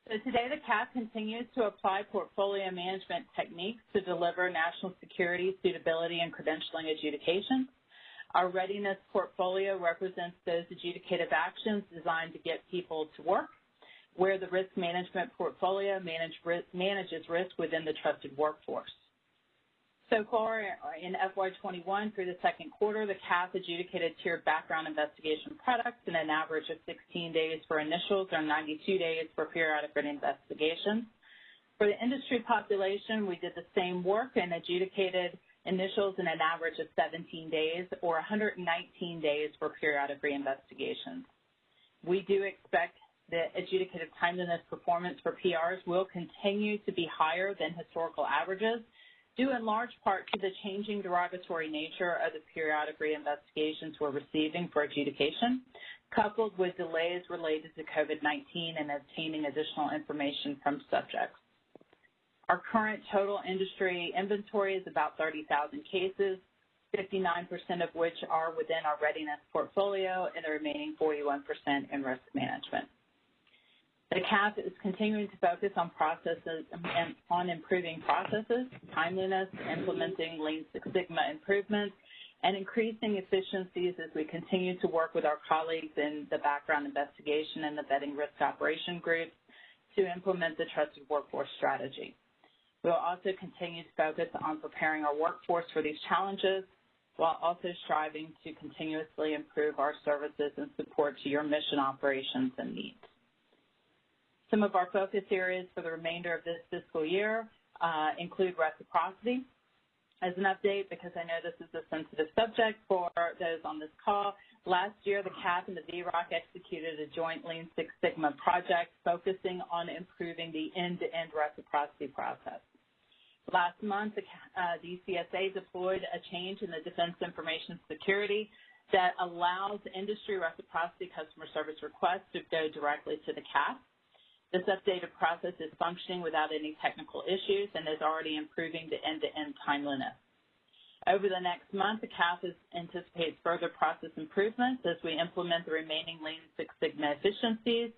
So today the CAF continues to apply portfolio management techniques to deliver national security, suitability, and credentialing adjudication. Our readiness portfolio represents those adjudicative actions designed to get people to work, where the risk management portfolio manage, manages risk within the trusted workforce. So far in FY21 through the second quarter, the CAF adjudicated tiered background investigation products in an average of 16 days for initials or 92 days for periodic written investigations. For the industry population, we did the same work and adjudicated initials in an average of 17 days or 119 days for periodic reinvestigations. We do expect that adjudicative timeliness performance for PRs will continue to be higher than historical averages, due in large part to the changing derogatory nature of the periodic reinvestigations we're receiving for adjudication, coupled with delays related to COVID-19 and obtaining additional information from subjects. Our current total industry inventory is about 30,000 cases, 59% of which are within our readiness portfolio and the remaining 41% in risk management. The CAF is continuing to focus on processes and on improving processes, timeliness, implementing Lean Six Sigma improvements, and increasing efficiencies as we continue to work with our colleagues in the background investigation and the vetting risk operation groups to implement the trusted workforce strategy. We'll also continue to focus on preparing our workforce for these challenges while also striving to continuously improve our services and support to your mission operations and needs. Some of our focus areas for the remainder of this fiscal year uh, include reciprocity. As an update, because I know this is a sensitive subject for those on this call, last year the CAF and the VROC executed a joint Lean Six Sigma project focusing on improving the end-to-end -end reciprocity process. Last month, the uh, DCSA deployed a change in the Defense Information Security that allows industry reciprocity customer service requests to go directly to the CAF. This updated process is functioning without any technical issues and is already improving the end-to-end -end timeliness. Over the next month, the CAF is, anticipates further process improvements as we implement the remaining Lean Six Sigma efficiencies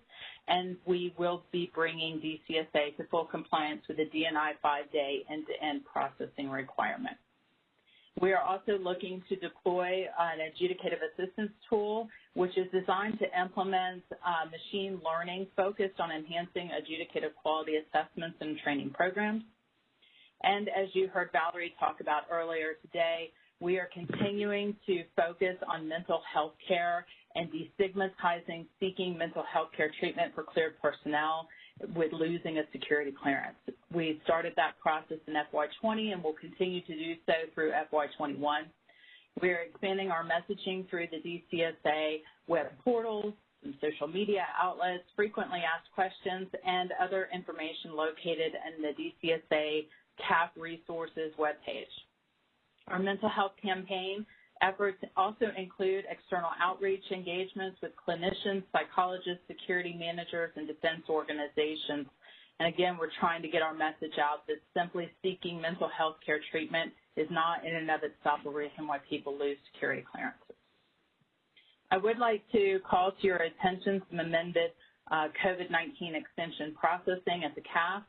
and we will be bringing DCSA to full compliance with the DNI five-day end-to-end processing requirement. We are also looking to deploy an adjudicative assistance tool, which is designed to implement uh, machine learning focused on enhancing adjudicative quality assessments and training programs. And as you heard Valerie talk about earlier today, we are continuing to focus on mental health care and destigmatizing seeking mental health care treatment for cleared personnel with losing a security clearance. We started that process in FY20 and will continue to do so through FY21. We are expanding our messaging through the DCSA web portals, and social media outlets, frequently asked questions, and other information located in the DCSA CAF resources webpage. Our mental health campaign Efforts also include external outreach engagements with clinicians, psychologists, security managers, and defense organizations. And again, we're trying to get our message out that simply seeking mental health care treatment is not in and of itself a reason why people lose security clearances. I would like to call to your attention some amended uh, COVID-19 extension processing at the CAF.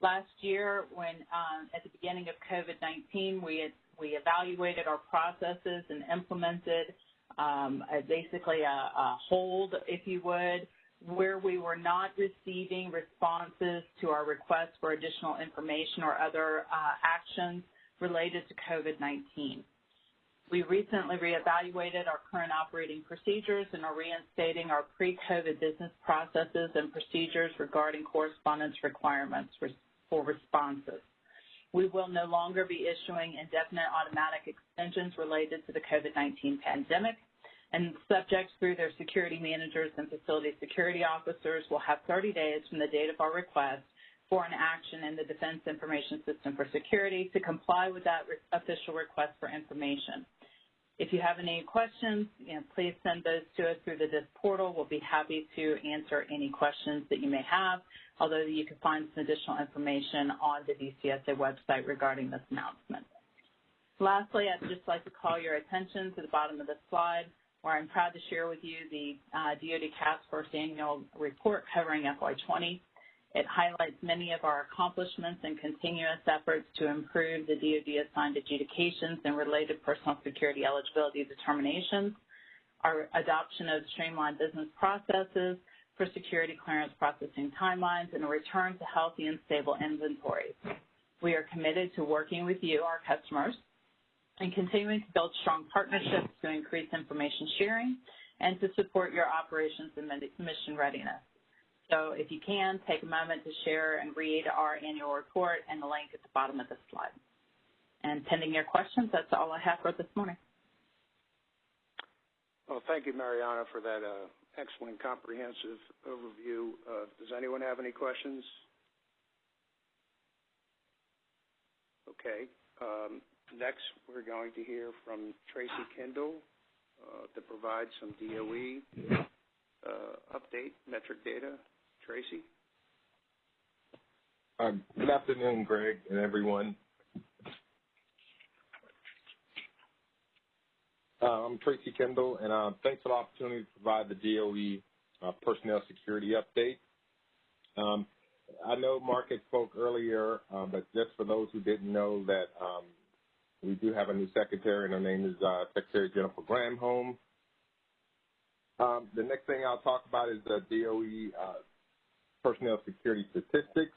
Last year, when um, at the beginning of COVID-19, we had we evaluated our processes and implemented um, a, basically a, a hold, if you would, where we were not receiving responses to our requests for additional information or other uh, actions related to COVID-19. We recently reevaluated our current operating procedures and are reinstating our pre-COVID business processes and procedures regarding correspondence requirements for responses. We will no longer be issuing indefinite automatic extensions related to the COVID-19 pandemic, and subjects through their security managers and facility security officers will have 30 days from the date of our request for an action in the Defense Information System for Security to comply with that official request for information. If you have any questions, you know, please send those to us through the DIS portal. We'll be happy to answer any questions that you may have, although you can find some additional information on the DCSA website regarding this announcement. Lastly, I'd just like to call your attention to the bottom of the slide where I'm proud to share with you the uh, DoD Task Force annual report covering FY20. It highlights many of our accomplishments and continuous efforts to improve the DoD assigned adjudications and related personal security eligibility determinations, our adoption of streamlined business processes for security clearance processing timelines, and a return to healthy and stable inventories. We are committed to working with you, our customers, and continuing to build strong partnerships to increase information sharing and to support your operations and mission readiness. So if you can, take a moment to share and read our annual report and the link at the bottom of the slide. And pending your questions, that's all I have for this morning. Well, thank you, Marianna, for that uh, excellent comprehensive overview. Uh, does anyone have any questions? Okay. Um, Next, we're going to hear from Tracy Kendall uh, to provide some DOE uh, update metric data. Tracy? Uh, good afternoon, Greg and everyone. Uh, I'm Tracy Kendall, and uh, thanks for the opportunity to provide the DOE uh, personnel security update. Um, I know Mark had spoke earlier, uh, but just for those who didn't know that um, we do have a new secretary, and her name is uh, Secretary Jennifer Granholm. Um, the next thing I'll talk about is the DOE uh, personnel security statistics.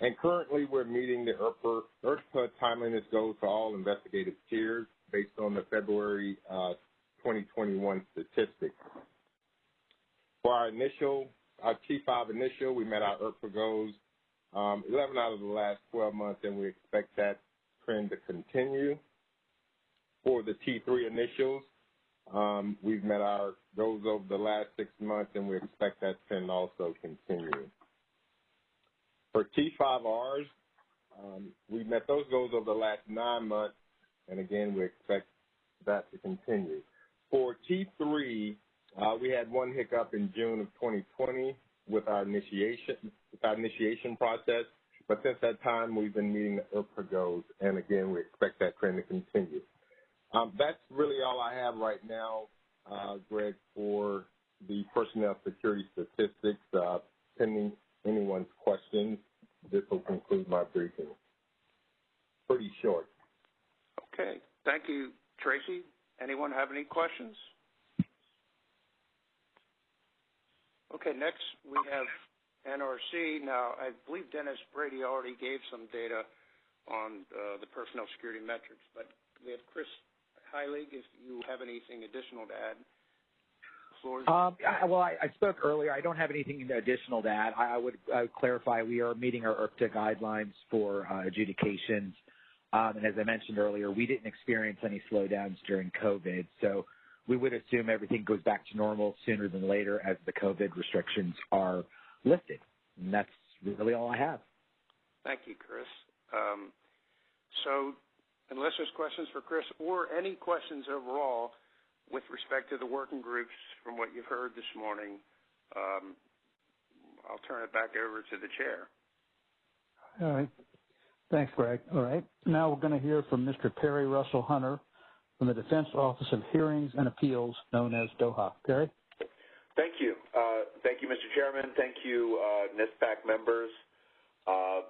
And currently, we're meeting the IRPA, IRPA timeliness goals for all investigative tiers based on the February uh, 2021 statistics. For our initial, our T5 initial, we met our IRPA goals um, 11 out of the last 12 months, and we expect that trend to continue for the T3 initials. Um, we've met our goals over the last six months, and we expect that trend also continue. For T5Rs, um, we've met those goals over the last nine months, and again, we expect that to continue. For T3, uh, we had one hiccup in June of 2020 with our initiation with our initiation process, but since that time, we've been meeting the IRPA goals, and again, we expect that trend to continue. Um, that's really all I have right now, uh, Greg, for the personnel security statistics. Uh, pending anyone's questions, this will conclude my briefing. Pretty short. Okay. Thank you, Tracy. Anyone have any questions? Okay, next we have NRC. Now, I believe Dennis Brady already gave some data on uh, the personnel security metrics, but we have Chris Heilig, if you have anything additional to add. Um, I, well, I, I, spoke earlier. I don't have anything additional to add. I, I, would, I would, clarify we are meeting our IRTPA guidelines for uh, adjudications. Um, and as I mentioned earlier, we didn't experience any slowdowns during COVID. So we would assume everything goes back to normal sooner than later as the COVID restrictions are lifted. And that's really all I have. Thank you, Chris. Um, so unless there's questions for Chris or any questions overall with respect to the working groups from what you've heard this morning, um, I'll turn it back over to the chair. All right. Thanks, Greg. All right. Now we're going to hear from Mr. Perry Russell Hunter from the Defense Office of Hearings and Appeals, known as DOHA. Perry? Thank you. Uh, thank you, Mr. Chairman. Thank you, uh, NISPAC members. Uh, uh,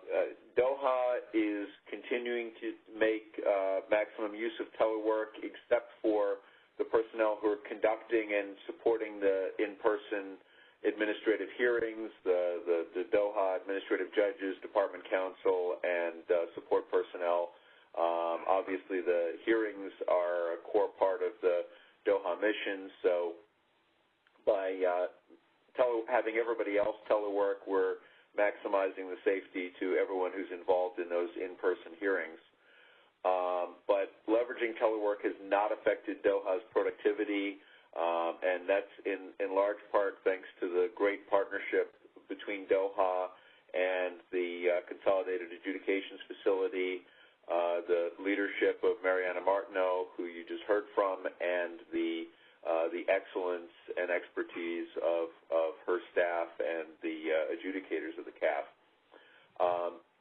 DOHA is continuing to make uh, maximum use of telework except for the personnel who are conducting and supporting the in-person administrative hearings, the, the, the, DOHA administrative judges, department counsel, and uh, support personnel. Um, obviously, the hearings are a core part of the Doha mission, So by tele- having everybody else telework, we're maximizing the safety to everyone who's involved in those in-person hearings. Um, but leveraging telework has not affected Doha's productivity, um, and that's in, large part thanks to the great partnership between Doha and the uh, Consolidated Adjudications Facility, uh, the leadership of Marianna Martineau, who you just heard from, and the uh, the excellence and expertise of, her staff and the adjudicators of the CAF.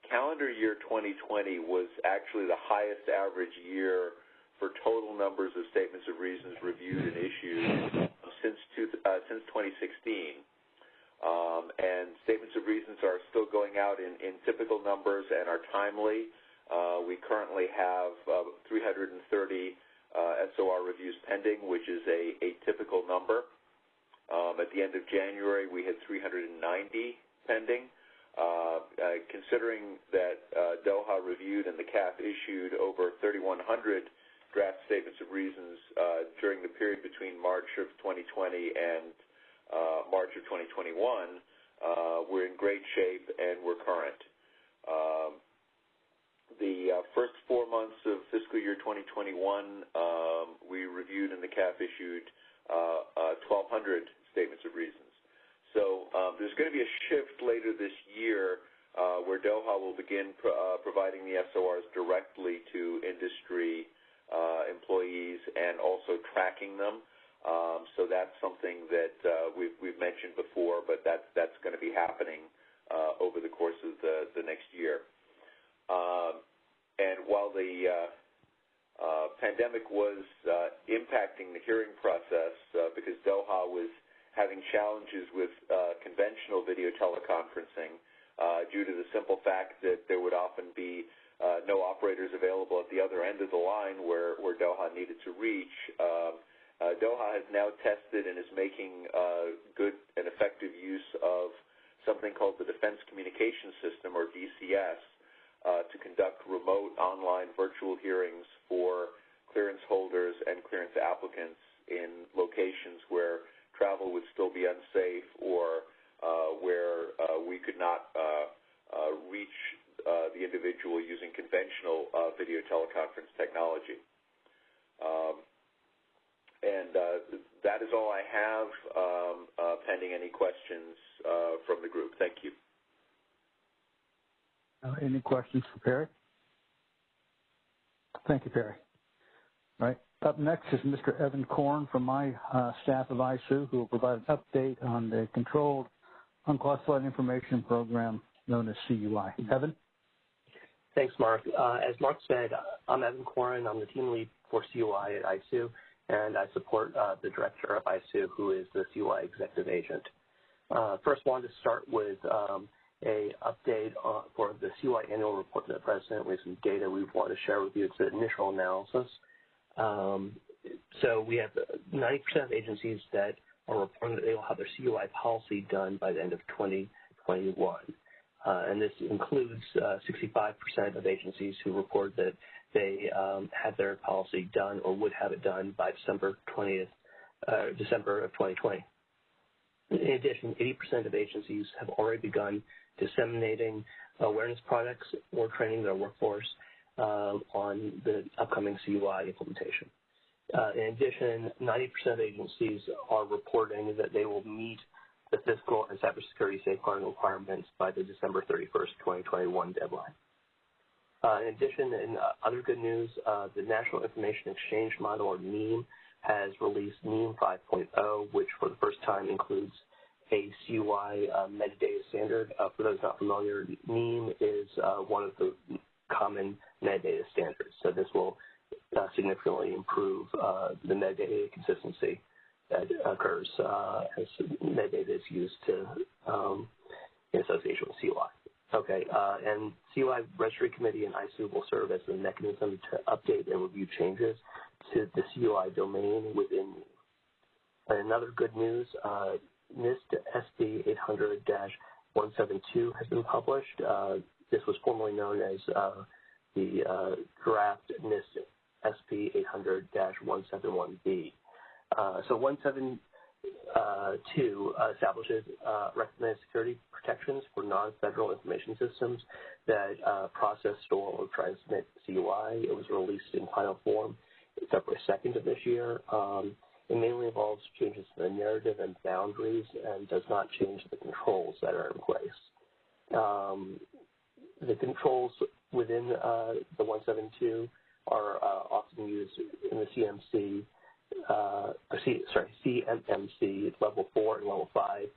Calendar year 2020 was actually the highest average year for total numbers of statements of reasons reviewed and issued since, two, uh, since 2016. Um, and statements of reasons are still going out in, typical numbers and are timely. Uh, we currently have uh, 330 uh, SOR reviews pending, which is a, a typical number. Um, at the end of January, we had 390 pending. Uh, uh, considering that uh, Doha reviewed and the CAF issued over 3,100 draft statements of reasons uh, during the period between March of 2020 and uh, March of 2021, uh, we're in great shape and we're current. Um, the first four months of fiscal year 2021, um, we reviewed and the CAF issued 1,200 statements of reasons. So um, there's going to be a shift later this year uh, where Doha will begin uh, providing the SORs directly to industry uh, employees and also tracking them. Um, so that's something that we've, mentioned before, but that's, that's going to be happening over the course of the, next year. Um, and while the pandemic was impacting the hearing process because Doha was having challenges with uh, conventional video teleconferencing uh, due to the simple fact that there would often be uh, no operators available at the other end of the line where, where Doha needed to reach. Um, Doha has now tested and is making good and effective use of something called the Defense Communication System, or DCS, to conduct remote online virtual hearings for clearance holders and clearance applicants in locations where travel would still be unsafe or uh, where uh, we could not uh, reach the individual using conventional video teleconference technology. Um, and that is all I have, um, pending any questions from the group. Thank you. Any questions for Perry? Thank you, Perry. Up next is Mr. Evan Korn from my uh, staff of ISOO, who will provide an update on the Controlled Unclassified Information Program known as CUI. Evan? Thanks, Mark. Uh, as Mark said, I'm Evan Korn. I'm the team lead for CUI at ISOO, and I support uh, the director of ISOO, who is the CUI executive agent. Uh, first, wanted to start with um, a update on, for the CUI annual report to the president with some data we want to share with you. It's an initial analysis. Um, so we have 90% of agencies that are reporting that they will have their CUI policy done by the end of 2021. Uh, and this includes 65% uh, of agencies who report that they um, had their policy done or would have it done by December 20th, uh, December of 2020. In addition, 80% of agencies have already begun disseminating awareness products or training their workforce on the upcoming CUI implementation. Uh, in addition, 90% of agencies are reporting that they will meet the fiscal and cybersecurity safeguarding requirements by the December 31st, 2021 deadline. Uh, in addition, in uh, other good news, uh, the National Information Exchange Model, or NIEM, has released NIEM 5.0, which for the first time includes a CUI uh, metadata standard. Uh, for those not familiar, NIEM is one of the common metadata standards. So this will significantly improve the metadata consistency that occurs as metadata is used to um, in association with CUI. Okay, uh, and CUI Registry Committee and ISOO will serve as the mechanism to update and review changes to the CUI domain within. And another good news, uh, NIST SP 800-172 has been published. Uh, this was formerly known as uh, the uh, draft NIST SP 800-171B. Uh, so 172 uh, establishes uh, recommended security protections for non-federal information systems that uh, process, store, or transmit CUI. It was released in final form February 2nd of this year. Um, it mainly involves changes to the narrative and boundaries and does not change the controls that are in place. Um, the controls within uh, the 172 are uh, often used in the CMC, uh, C, sorry, CMMC level 4 and level 5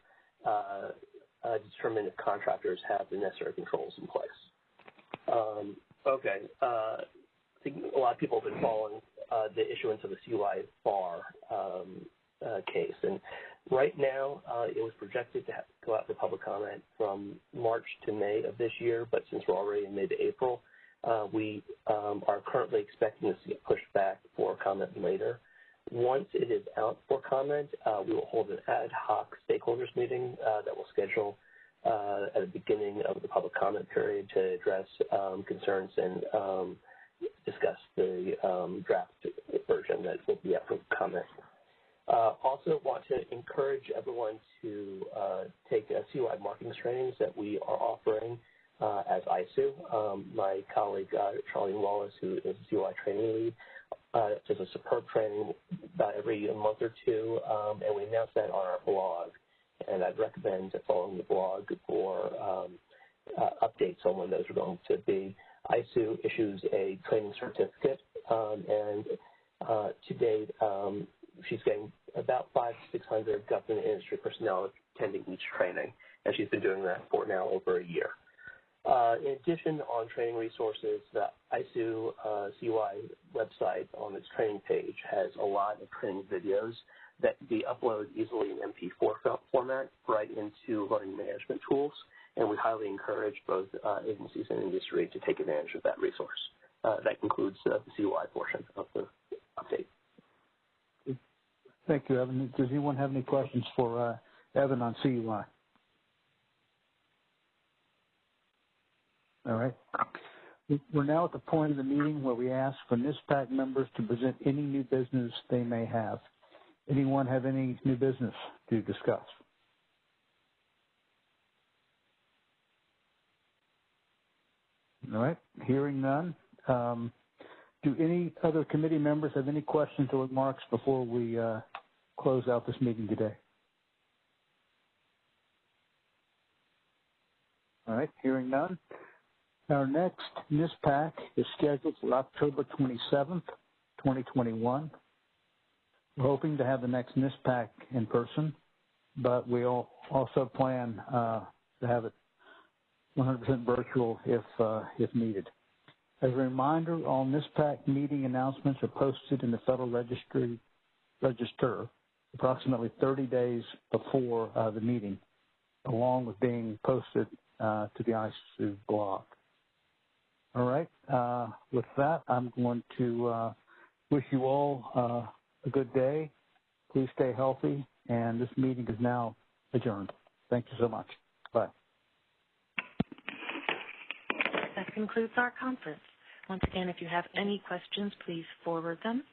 uh, determine if contractors have the necessary controls in place. Um, okay, uh, I think a lot of people have been following uh, the issuance of the CUI FAR um, uh, case. And right now, uh, it was projected to go out for public comment from March to May of this year, but since we're already in mid-April, uh, we um, are currently expecting this to get pushed back for comment later. Once it is out for comment, uh, we will hold an ad hoc stakeholders meeting uh, that will schedule uh, at the beginning of the public comment period to address um, concerns and um, discuss the um, draft version that will be up for comment. Uh, also want to encourage everyone to uh, take a CUI marketing trainings that we are offering uh, as ISOO. Um, my colleague, uh, Charlene Wallace, who is CUI training lead, uh, does a superb training about every month or two, um, and we announce that on our blog. And I'd recommend following the blog for um, uh, updates on when those are going to be. ISOO issues a training certificate, and uh, to date, she's getting about five to 600 government industry personnel attending each training, and she's been doing that for now over a year. Uh, in addition, on training resources, the ISOO uh, CUI website on its training page has a lot of training videos that can be uploaded easily in MP4 format right into learning management tools and we highly encourage both uh, agencies and industry to take advantage of that resource. Uh, that concludes the CUI portion of the update. Thank you, Evan. Does anyone have any questions for uh, Evan on CUI? All right. We're now at the point of the meeting where we ask for NISPAC members to present any new business they may have. Anyone have any new business to discuss? All right. Hearing none. Um, do any other committee members have any questions or remarks before we uh, close out this meeting today? All right. Hearing none. Our next NISPAC is scheduled for October 27th, 2021. We're hoping to have the next NISPAC in person, but we also plan uh, to have it 100% virtual if, uh, if needed. As a reminder, all NISPAC meeting announcements are posted in the Federal Registry, Register approximately 30 days before uh, the meeting, along with being posted uh, to the ISOO blog. All right. Uh, with that, I'm going to uh, wish you all uh, a good day. Please stay healthy, and this meeting is now adjourned. Thank you so much. Bye. That concludes our conference. Once again, if you have any questions, please forward them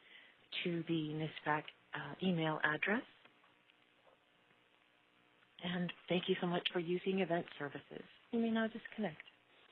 to the NISPAC uh, email address. And thank you so much for using event services. You may now disconnect.